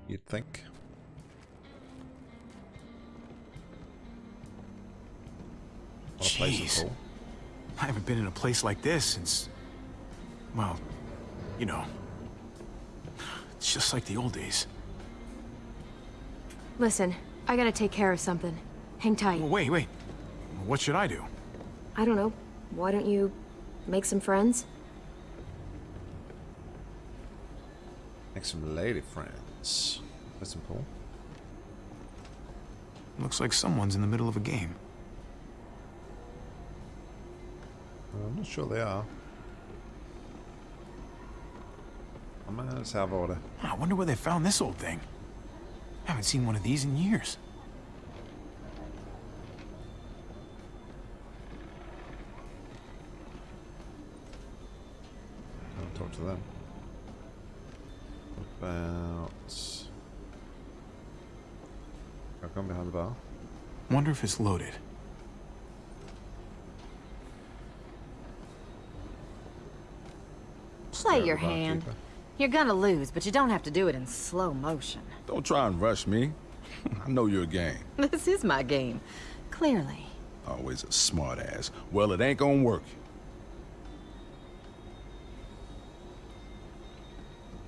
You'd think. What a place to Jeez. I haven't been in a place like this since... Well, you know. It's just like the old days. Listen, I gotta take care of something. Hang tight. Well, wait, wait. What should I do? I don't know. Why don't you make some friends? Make some lady friends. That's important. Looks like someone's in the middle of a game. I'm not sure they are. I'm gonna let's. Ah, I wonder where they found this old thing. I haven't seen one of these in years. I'll talk to them. About... I'll come behind the bar. Wonder if it's loaded. Play your hand. barkeeper. You're gonna lose, but you don't have to do it in slow motion. Don't try and rush me. I know your game. This is my game. Clearly. Always a smart ass. Well, it ain't gonna work.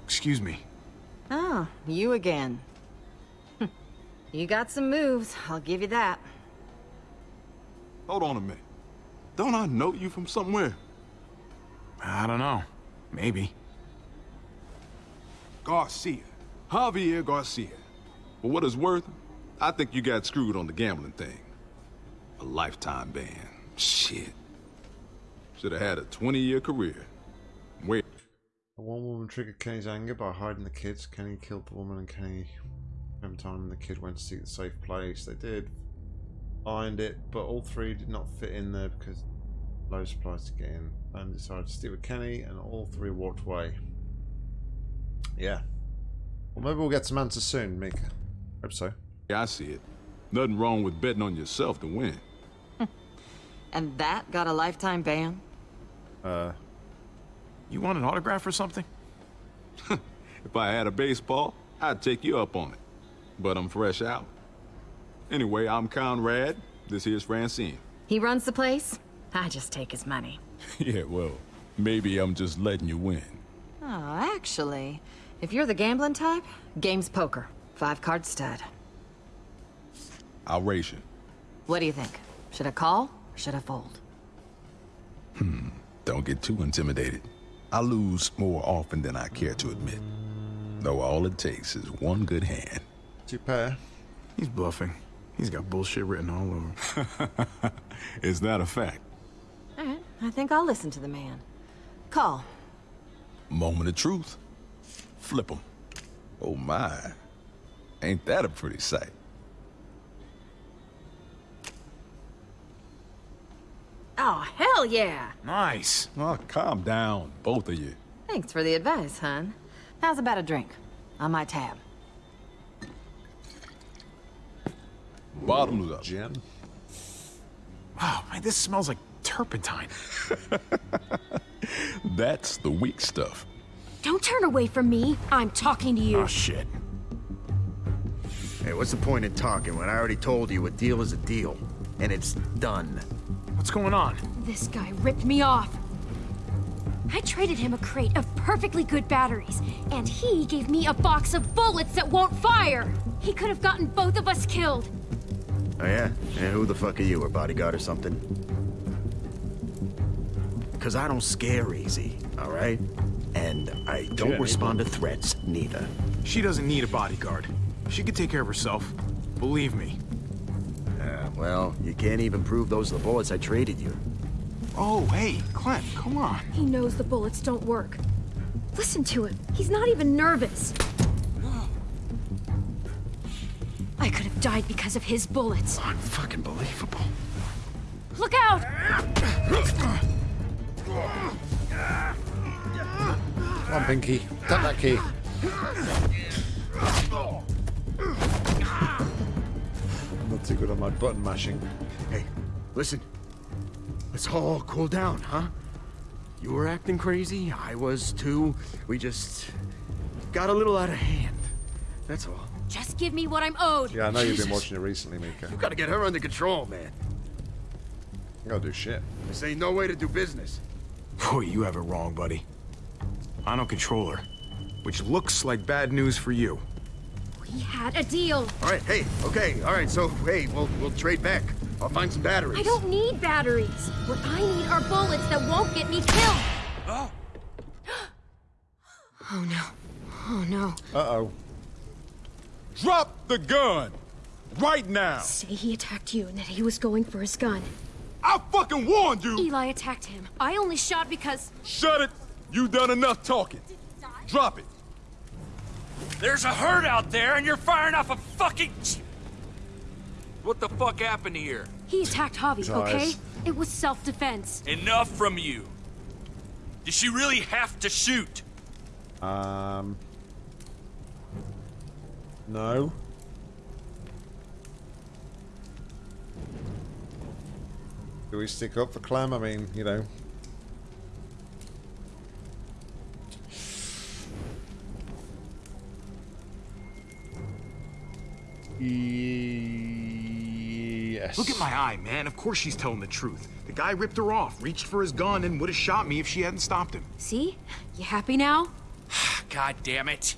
Excuse me. Oh, you again. Hm. you got some moves, I'll give you that. Hold on a minute. Don't I know you from somewhere? I don't know. Maybe. Garcia. Javier Garcia. For what it's worth, I think you got screwed on the gambling thing. A lifetime ban. Shit. Should have had a 20-year career. Wait. A one woman triggered Kenny's anger by hiding the kids. Kenny killed the woman and Kenny every time the kid went to seek the safe place. They did find it, but all three did not fit in there because low supplies to get in. And decided to stick with Kenny and all three walked away. Yeah. Well maybe we'll get some answers soon, Mika. Hope so. Yeah, I see it. Nothing wrong with betting on yourself to win. And that got a lifetime ban? Uh You want an autograph or something? If I had a baseball, I'd take you up on it. But I'm fresh out. Anyway, I'm Conrad. This here's Francine. He runs the place? I just take his money. yeah, well, maybe I'm just letting you win. Oh, actually, if you're the gambling type, game's poker. Five card stud. I'll raise you. What do you think? Should I call or should I fold? Hmm, don't get too intimidated. I lose more often than I care to admit. Though all it takes is one good hand. Two pair. He's bluffing. He's got bullshit written all over. Him. is that a fact? All right, I think I'll listen to the man. Call. Moment of truth. Flip 'em. Oh my. Ain't that a pretty sight? Oh, hell yeah! Nice. Oh, calm down, both of you. Thanks for the advice, hon. How's about a drink? On my tab. Bottoms up. Gin. Wow, man, this smells like turpentine. That's the weak stuff. Don't turn away from me. I'm talking to you. Oh, shit. Hey, what's the point in talking when I already told you a deal is a deal? And it's done. What's going on? This guy ripped me off. I traded him a crate of perfectly good batteries, and he gave me a box of bullets that won't fire. He could have gotten both of us killed. Oh yeah? And who the fuck are you, a bodyguard or something? Cause I don't scare easy, alright? And I don't Yeah, respond to threats, neither. She doesn't need a bodyguard. She could take care of herself. Believe me. Yeah, well, you can't even prove those are the bullets I traded you. Oh, hey, Clem, come on. He knows the bullets don't work. Listen to him. He's not even nervous. I could have died because of his bullets. Unfucking believable. Look out! Come on, Pinky. Tap that key. I'm not too good on my button mashing. Hey, listen. Let's all cool down, huh? You were acting crazy, I was too. We just got a little out of hand. That's all. Just give me what I'm owed. Yeah, I know you've been watching it recently, Mika. You gotta get her under control, man. I gotta do shit. This ain't no way to do business. Boy, you have it wrong, buddy. I don't control her. Which looks like bad news for you. We had a deal. All right, hey, okay, all right, so, hey, we'll, we'll trade back. I'll find some batteries. I don't need batteries. What I need are bullets that won't get me killed. Oh. Oh no. Oh no. Uh-oh. Drop the gun! Right now! Say he attacked you and that he was going for his gun. I fucking warned you! Eli attacked him. I only shot because. Shut it! You done enough talking. Drop it. There's a herd out there and you're firing off a fucking... What the fuck happened here? He attacked Javi, His okay? eyes. It was self defense. Enough from you. Did she really have to shoot? Um. No. Do we stick up for Clem? I mean, you know. Yes. Look at my eye, man. Of course she's telling the truth. The guy ripped her off, reached for his gun, and would have shot me if she hadn't stopped him. See? You happy now? God damn it.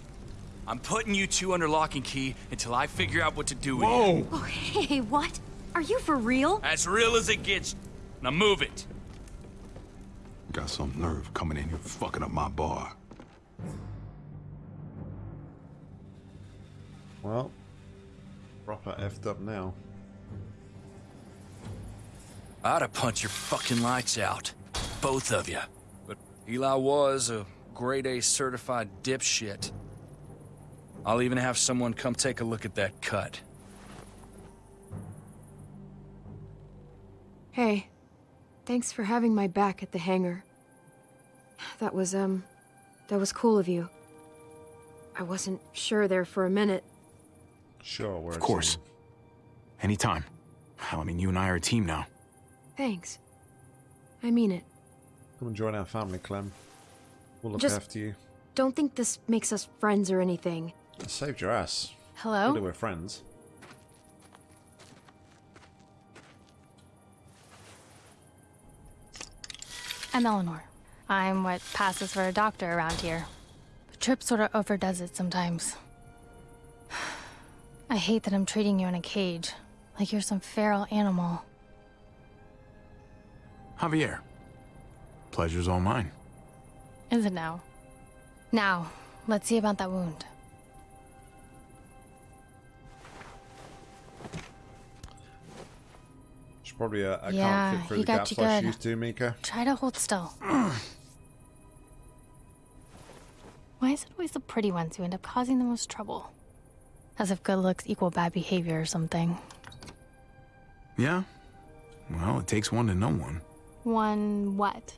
I'm putting you two under lock and key until I figure out what to do Whoa. with you. Whoa! Oh, hey, what? Are you for real? As real as it gets. Now move it. Got some nerve coming in here fucking up my bar. Well, proper effed up now. I'd have punched your fucking lights out. Both of you. But Eli was a grade A certified dipshit. I'll even have someone come take a look at that cut. Hey, thanks for having my back at the hangar. That was, um, that was cool of you. I wasn't sure there for a minute. Sure, we're Of course. Anytime. Hell, I mean, you and I are a team now. Thanks. I mean it. Come and join our family, Clem. We'll look Just- after you. Don't think this makes us friends or anything. I saved your ass. Hello? Really, we're friends. I'm Eleanor. I'm what passes for a doctor around here. The Tripp sort of overdoes it sometimes. I hate that I'm treating you in a cage, like you're some feral animal. Javier. Pleasure's all mine. Is it now? Now, let's see about that wound. She's probably a, a Yeah, can't fit through he the got gaps you like she good. used to, Mika. Try to hold still. Why is it always the pretty ones who end up causing the most trouble? As if good looks equal bad behavior or something. Yeah? Well, it takes one to know one. One what?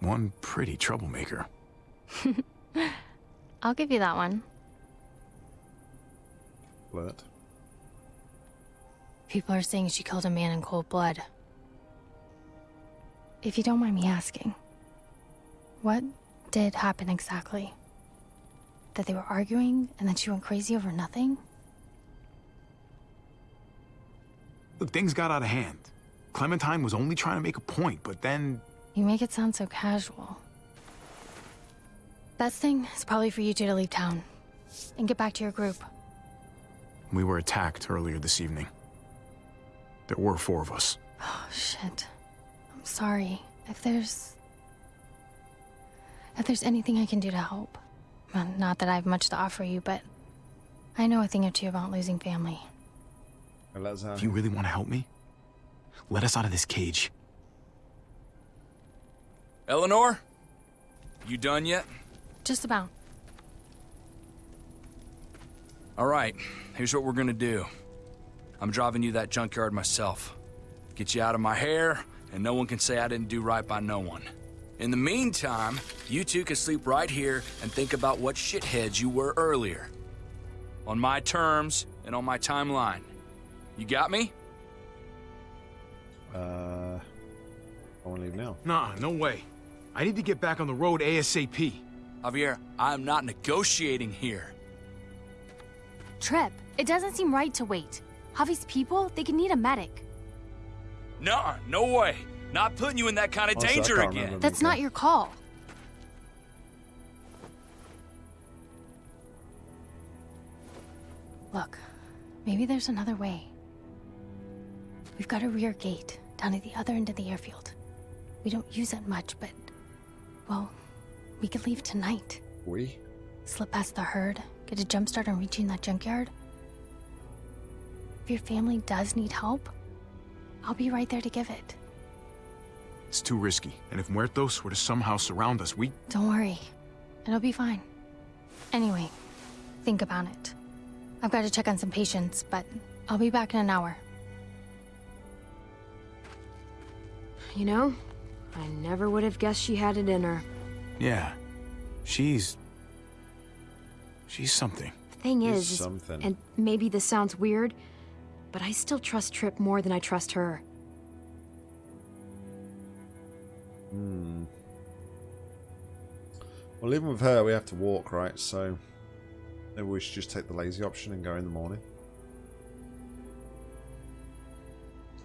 One pretty troublemaker. I'll give you that one. Flirt. People are saying she killed a man in cold blood. If you don't mind me asking, what did happen exactly? That they were arguing and that she went crazy over nothing? Look, things got out of hand. Clementine was only trying to make a point, but then You make it sound so casual. Best thing is probably for you two to leave town and get back to your group. we were attacked earlier this evening. There were four of us. Oh, shit. I'm sorry. If there's. If there's anything I can do to help. Well, not that I have much to offer you, but I know a thing or two about losing family. If you really want to help me, let us out of this cage. Eleanor? You done yet? Just about. All right, here's what we're gonna do. I'm driving you that junkyard myself. Get you out of my hair, and no one can say I didn't do right by no one. In the meantime, you two can sleep right here and think about what shitheads you were earlier. On my terms and on my timeline. You got me? Uh, I want to leave now. Nah, no way. I need to get back on the road ASAP. Javier, I'm not negotiating here. Tripp, it doesn't seem right to wait. Javi's people, they could need a medic. Nah, no way. Not putting you in that kind of Also, danger again. remember That's not your call. Look, maybe there's another way. We've got a rear gate down at the other end of the airfield. We don't use it much, but. Well, we could leave tonight. We? Slip past the herd, get a jump start on reaching that junkyard. If your family does need help, I'll be right there to give it. It's too risky, and if Muertos were to somehow surround us, we... Don't worry, it'll be fine. Anyway, think about it. I've got to check on some patients, but I'll be back in an hour. You know, I never would have guessed she had it in her. Yeah. She's... She's something. The thing She's is, is- something. and maybe this sounds weird, but I still trust Tripp more than I trust her. Hmm. Well, even with her, we have to walk, right? So maybe we should just take the lazy option and go in the morning.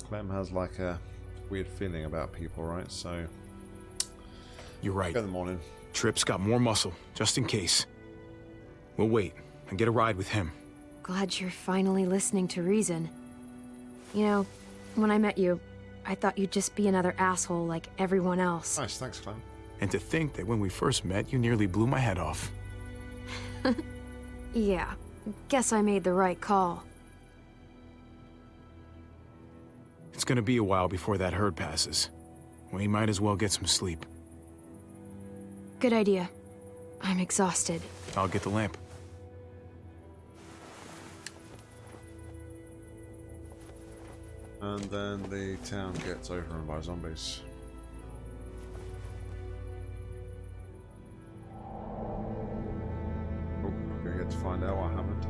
Clem has like a weird feeling about people, right? So You're right. in the morning. Tripp's got more muscle, just in case. We'll wait and get a ride with him. Glad you're finally listening to reason. You know, when I met you, I thought you'd just be another asshole like everyone else. Nice, thanks, Clem. And to think that when we first met, you nearly blew my head off. Yeah, guess I made the right call. It's gonna be a while before that herd passes. We might as well get some sleep. Good idea. I'm exhausted. I'll get the lamp. And then the town gets overrun by zombies. Oh, we get to find out what happened.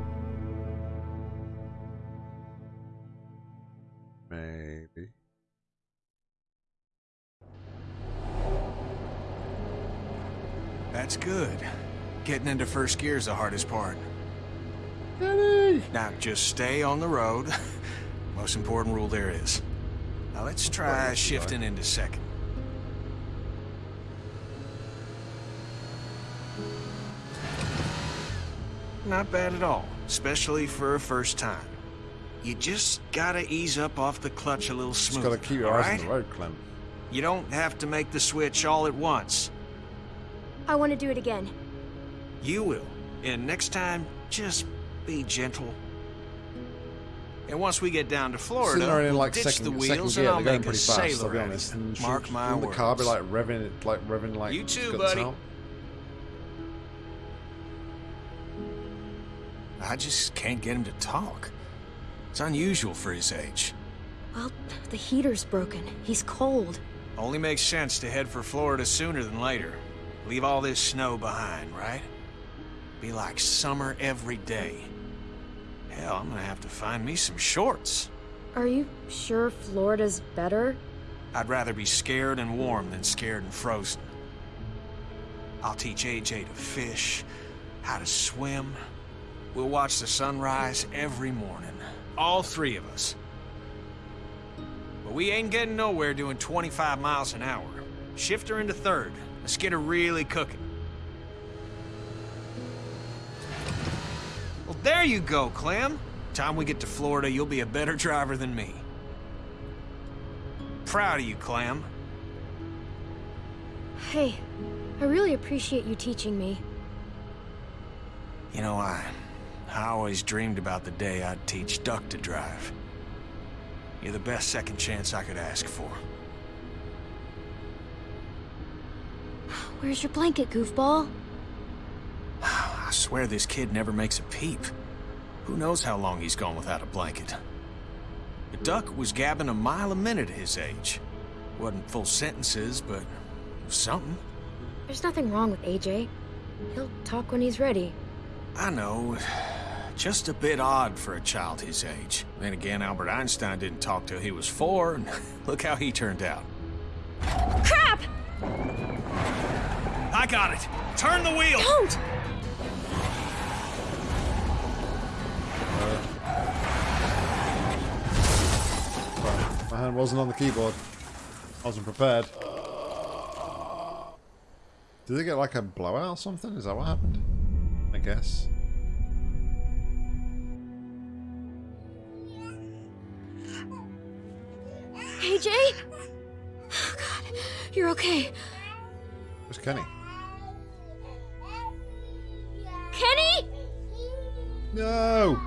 Maybe. That's good. Getting into first gear is the hardest part. Daddy! Now, just stay on the road. Most important rule there is. Now, let's try shifting into second. Not bad at all, especially for a first time. You just gotta ease up off the clutch a little Just smoother, gotta keep your eyes right? on the road, Clem. You don't have to make the switch all at once. I want to do it again. You will. And next time, just be gentle. And once we get down to Florida, Sitting there in we'll ditch second, the second wheels gear, and I'll they're going make a pretty fast, I'll be honest. And Mark shouldn't- my shouldn't words. the car be like revving, like revving like You too, it's got the buddy. tail? I just can't get him to talk. It's unusual for his age. Well, the heater's broken. He's cold. Only makes sense to head for Florida sooner than later. Leave all this snow behind, right? Be like summer every day. Hell, I'm gonna have to find me some shorts. Are you sure Florida's better? I'd rather be scared and warm than scared and frozen. I'll teach AJ to fish, how to swim. We'll watch the sunrise every morning. All three of us. But we ain't getting nowhere doing 25 miles an hour. Shift her into third. Let's get her really cooking. There you go, Clem. Time we get to Florida, you'll be a better driver than me. Proud of you, Clem. Hey, I really appreciate you teaching me. You know, I... I always dreamed about the day I'd teach Duck to drive. You're the best second chance I could ask for. Where's your blanket, goofball? I swear this kid never makes a peep. Who knows how long he's gone without a blanket? The Duck was gabbing a mile a minute at his age. Wasn't full sentences, but something. There's nothing wrong with AJ. He'll talk when he's ready. I know. Just a bit odd for a child his age. Then again, Albert Einstein didn't talk till he was four, and look how he turned out. Crap! I got it! Turn the wheel! Don't! Hand wasn't on the keyboard. I wasn't prepared. Did they get like a blowout or something? Is that what happened? I guess. AJ? Oh, God, you're okay. Where's Kenny? Kenny? No!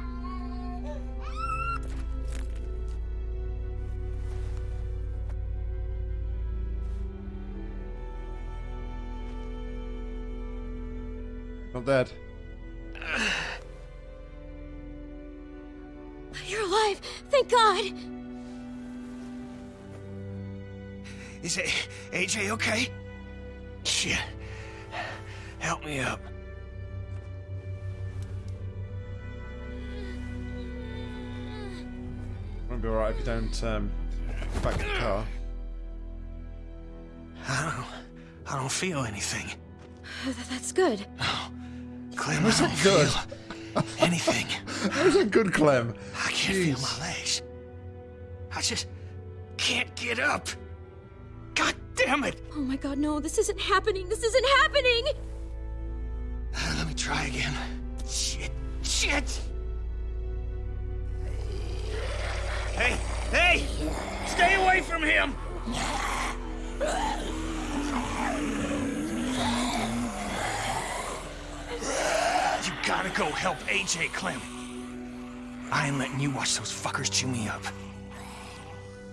Not dead. You're alive. Thank God. Is it AJ okay? Shit. Help me up. Won't be alright if you don't um, get back in the car. I don't, I don't feel anything. That's good. Clem, Was I it don't oh, good? feel anything. That was a good Clem. I can't feel my legs. I just, can't get up. God damn it! Oh my god, no, this isn't happening. This isn't happening! Let me try again. Shit, shit! Hey, hey! Stay away from him! You gotta go help AJ Clem. I ain't letting you watch those fuckers chew me up.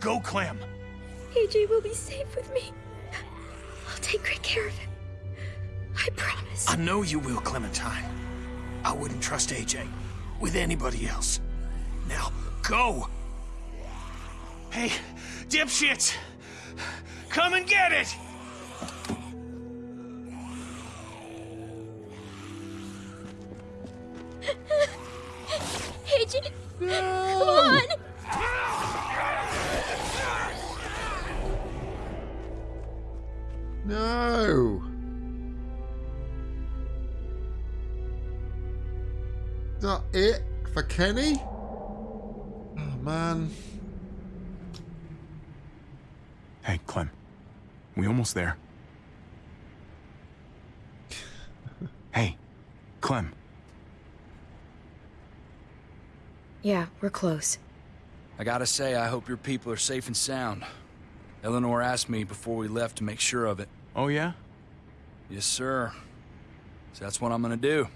Go, Clem. AJ will be safe with me. I'll take great care of him. I promise. I know you will, Clementine. I wouldn't trust AJ with anybody else. Now, go! Hey, dipshits! Come and get it! AJ, come on! No! Is that it for Kenny? Oh, man. Hey, Clem. We almost there. hey, Clem. Yeah, we're close. I gotta say, I hope your people are safe and sound. Eleanor asked me before we left to make sure of it. Oh, yeah? Yes, sir. So that's what I'm gonna do.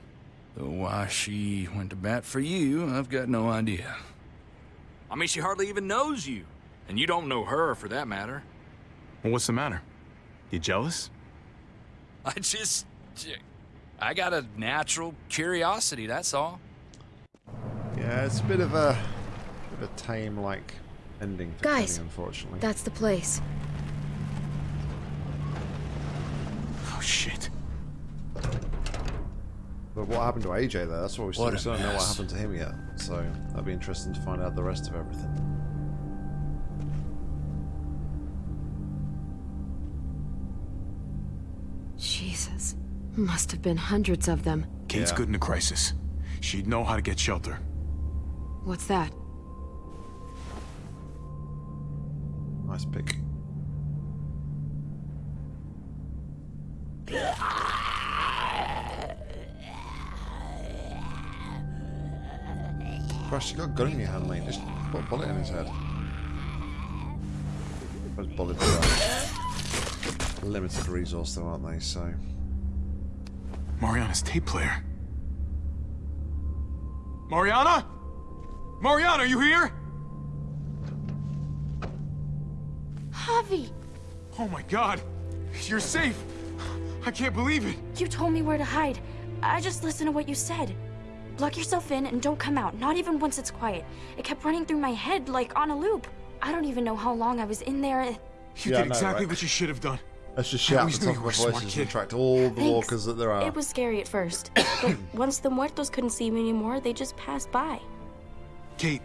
Though why she went to bat for you, I've got no idea. I mean, she hardly even knows you. And you don't know her, for that matter. Well, what's the matter? You jealous? I just... I got a natural curiosity, that's all. Yeah, it's a bit of a, bit of a tame, like, ending for Guys, Kenny, unfortunately. That's the place. Oh, shit. But what happened to AJ there? That's what we still, What we still don't know what happened to him yet. So that'd be interesting to find out the rest of everything. Jesus. Must have been hundreds of them. Kate's Yeah. good in a crisis. She'd know how to get shelter. What's that? Nice pick. Christ, you got a gun in your hand, mate. Just put a bullet in his head. Those bullets are limited resource, though, aren't they? So. Mariana's tape player. Mariana? Mariana, are you here? Javi, Oh my god. You're safe. I can't believe it. you told me where to hide. I just listened to what you said. Lock yourself in and don't come out, not even once it's quiet. It kept running through my head like on a loop. I don't even know how long I was in there. You Yeah, did know, exactly right? what you should have done. Let's just I shout at always the knew top you of were our a voices smart and kid. attract all the Thanks. walkers that there are. It was scary at first, but once the muertos couldn't see me anymore, they just passed by. Kate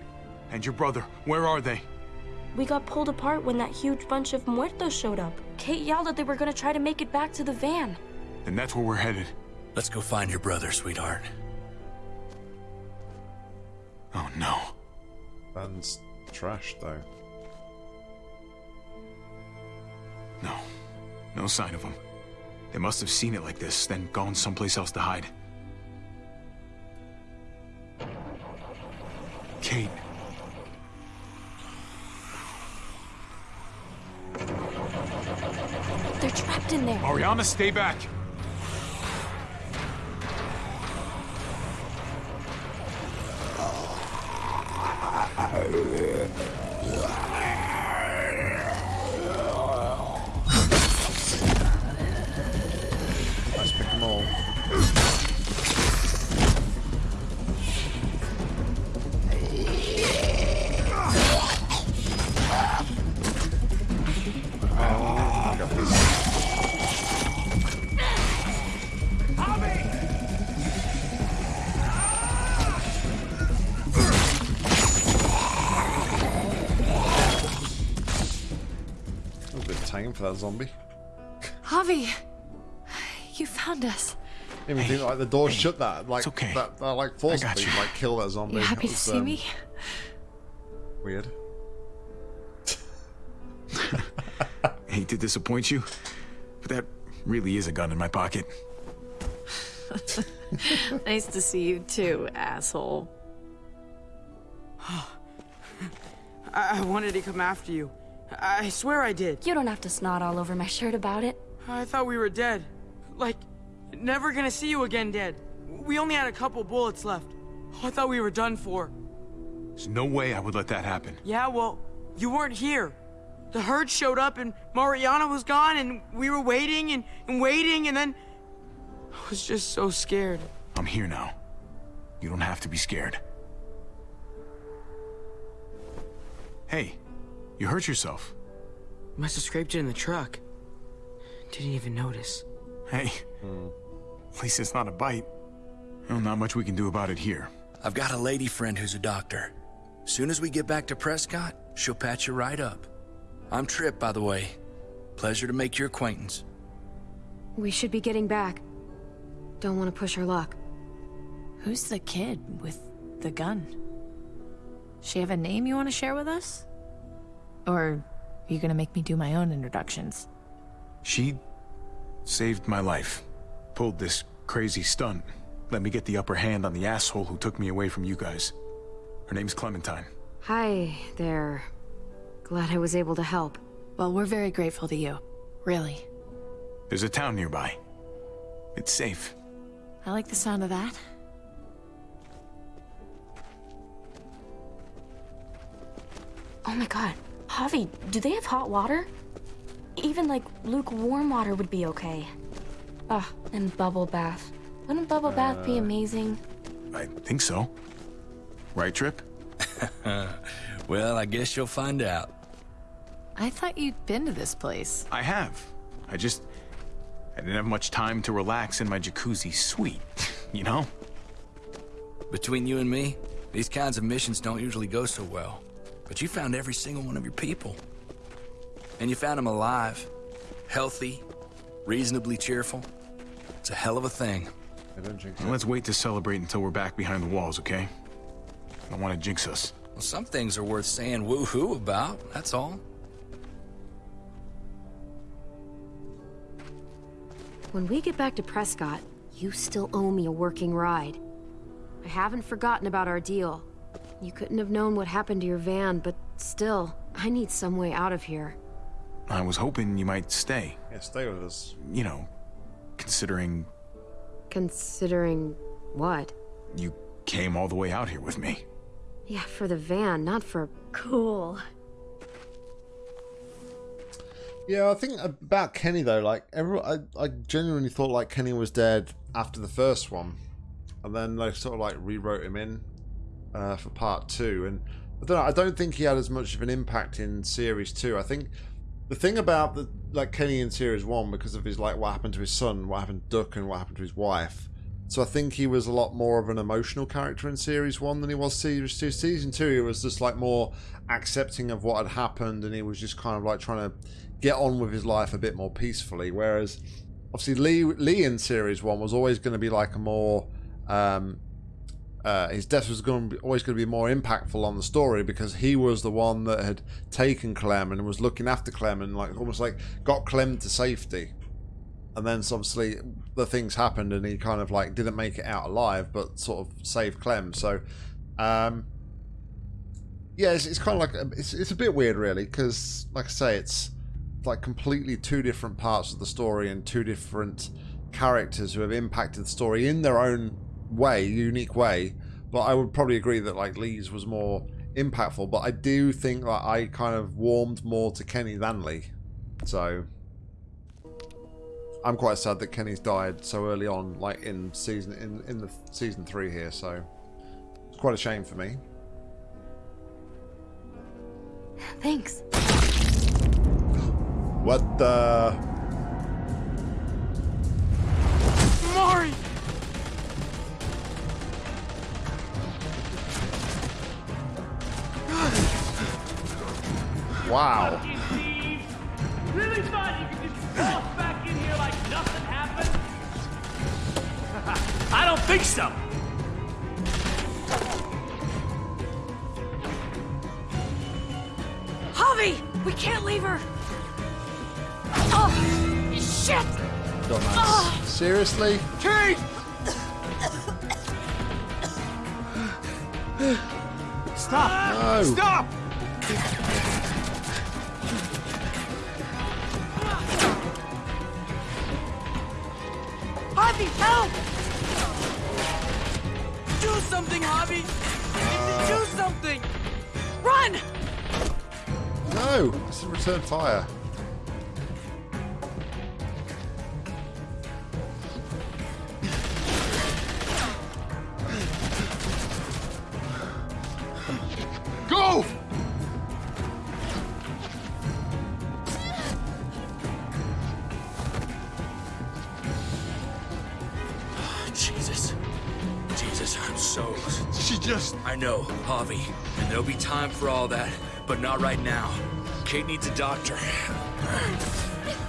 and your brother, where are they? We got pulled apart when that huge bunch of muertos showed up. Kate yelled that they were gonna try to make it back to the van. Then that's where we're headed. Let's go find your brother, sweetheart. Oh no. Van's trash, though. No. No sign of them. They must have seen it like this, then gone someplace else to hide. They're trapped in there. Mariana, stay back. Zombie. Javi! You found us. Even think like the door shut that like okay. that, that like forced got me like kill that zombie. You happy That to see um, me? Weird. Hate to disappoint you, but that really is a gun in my pocket. nice to see you too, asshole. I, I wanted to come after you. I swear I did. You don't have to snot all over my shirt about it. I thought we were dead. Like, never gonna see you again dead. We only had a couple bullets left. I thought we were done for. There's no way I would let that happen. Yeah, well, you weren't here. The herd showed up and Mariana was gone and we were waiting and, and waiting and then... I was just so scared. I'm here now. You don't have to be scared. Hey, you hurt yourself. Must have scraped it in the truck. Didn't even notice. Hey, at least it's not a bite. Well, not much we can do about it here. I've got a lady friend who's a doctor. Soon as we get back to Prescott, she'll patch you right up. I'm Tripp, by the way. Pleasure to make your acquaintance. We should be getting back. Don't want to push our luck. Who's the kid with the gun? She have a name you want to share with us? Or are you gonna make me do my own introductions? She saved my life. Pulled this crazy stunt. Let me get the upper hand on the asshole who took me away from you guys. Her name's Clementine. Hi there. Glad I was able to help. Well, we're very grateful to you. Really. There's a town nearby. It's safe. I like the sound of that. Oh my god. Javi, do they have hot water? Even like lukewarm water would be okay. Ugh, and bubble bath. Wouldn't bubble bath be Uh, amazing? I think so. Right, Tripp? well, I guess you'll find out. I thought you'd been to this place. I have. I just... I didn't have much time to relax in my jacuzzi suite, you know? Between you and me, these kinds of missions don't usually go so well. But you found every single one of your people. And you found them alive, healthy, reasonably cheerful. It's a hell of a thing. Well, let's wait to celebrate until we're back behind the walls, okay? I don't want to jinx us. Well, some things are worth saying woo-hoo about, that's all. When we get back to Prescott, you still owe me a working ride. I haven't forgotten about our deal. You couldn't have known what happened to your van, but still, I need some way out of here. I was hoping you might stay. Yeah, stay with us. You know, considering Considering what? you came all the way out here with me. Yeah, for the van, not for... Cool. Yeah, I think about Kenny though, like everyone, I, I genuinely thought like Kenny was dead after the first one, and then they sort of like rewrote him in uh, for part two, and I don't know, I don't think he had as much of an impact in series two. I think the thing about the like Kenny in series one because of his like what happened to his son, what happened to Duck, and what happened to his wife. So I think he was a lot more of an emotional character in series one than he was series two. Season two, he was just like more accepting of what had happened, and he was just kind of like trying to get on with his life a bit more peacefully. Whereas, obviously, Lee Lee in series one was always going to be like a more um, uh, his death was going to be, always going to be more impactful on the story because he was the one that had taken Clem and was looking after Clem and like almost like got Clem to safety. And then so obviously the things happened and he kind of like didn't make it out alive, but sort of saved Clem. So, um, yeah, it's, it's kind of like it's it's a bit weird really because like I say, it's like completely two different parts of the story and two different characters who have impacted the story in their own way, unique way. But I would probably agree that like Lee's was more impactful. But I do think that I kind of warmed more to Kenny than Lee. So I'm quite sad that Kenny's died so early on, like in season in in the season three here. So it's quite a shame for me. Thanks. What the? Wow. Really thought you could just walk back in here like nothing happened? I don't think so. Javi! We can't leave her. Oh, shit! Dumbass. Ah. Seriously? Kate! Stop! No. Stop! Javi, help! Do something, Javi! Do something! Run! No! This is return fire. Know, Javi. And there'll be time for all that, but not right now. Kate needs a doctor.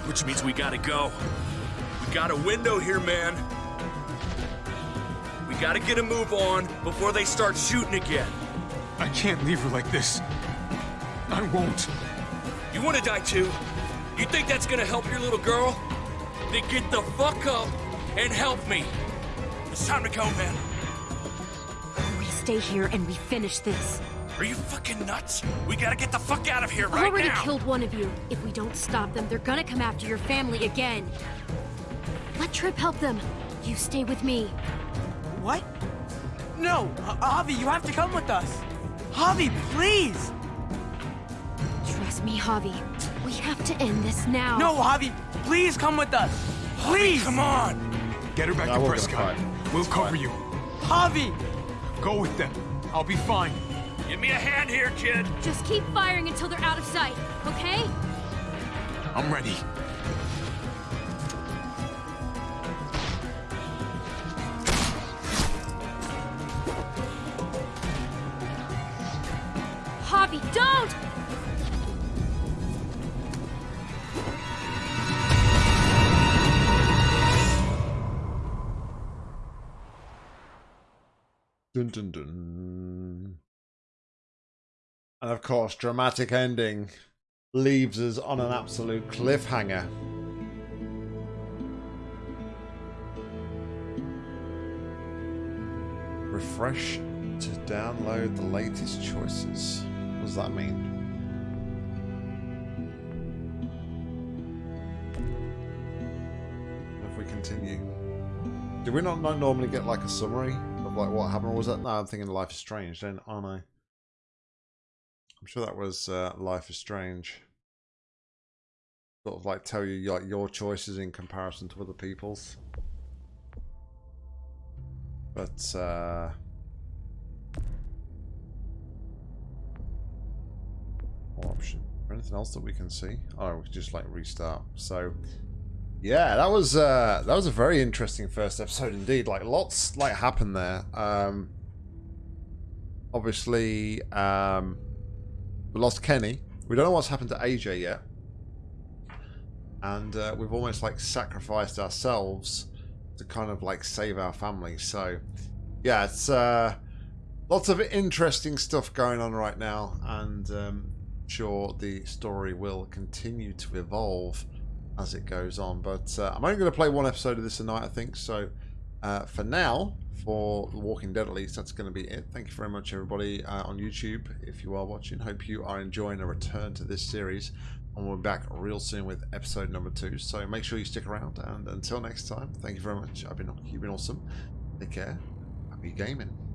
Which means we gotta go. We got a window here, man. We gotta get a move on before they start shooting again. I can't leave her like this. I won't. You wanna die too? You think that's gonna help your little girl? Then get the fuck up and help me. It's time to go, man. We stay here and we finish this. Are you fucking nuts? We gotta get the fuck out of here I've right already now. killed one of you. If we don't stop them, they're gonna come after your family again. Let Tripp help them. You stay with me. What? No, H- Javi, you have to come with us. Javi, please! Trust me, Javi. We have to end this now. No, Javi, please come with us. Please! come on! Get her back No, to Prescott. We'll cover you. Javi! Go with them. I'll be fine. Give me a hand here, kid. Just keep firing until they're out of sight, okay? I'm ready. Dun dun dun. And of course, dramatic ending leaves us on an absolute cliffhanger. Refresh to download the latest choices. What does that mean? If we continue. Do we not, normally get like a summary like what happened? Or was that? No, I'm thinking Life is Strange, then aren't I? I'm sure that was uh, Life is Strange. Sort of like tell you like your choices in comparison to other people's. But uh option. There anything else that we can see? Oh, we can just like restart. So yeah, that was uh, that was a very interesting first episode indeed. Like lots like happened there. Um, obviously, um, we lost Kenny. We don't know what's happened to AJ yet, and uh, we've almost like sacrificed ourselves to kind of like save our family. So yeah, it's uh, lots of interesting stuff going on right now, and um, sure the story will continue to evolve as it goes on. But uh, I'm only going to play one episode of this tonight, I think. So uh, for now, for The Walking Dead at least, that's going to be it. Thank you very much, everybody uh, on YouTube, if you are watching. Hope you are enjoying a return to this series. And we'll be back real soon with episode number two. So make sure you stick around. And until next time, thank you very much. I've been, you've been awesome. Take care. Happy gaming.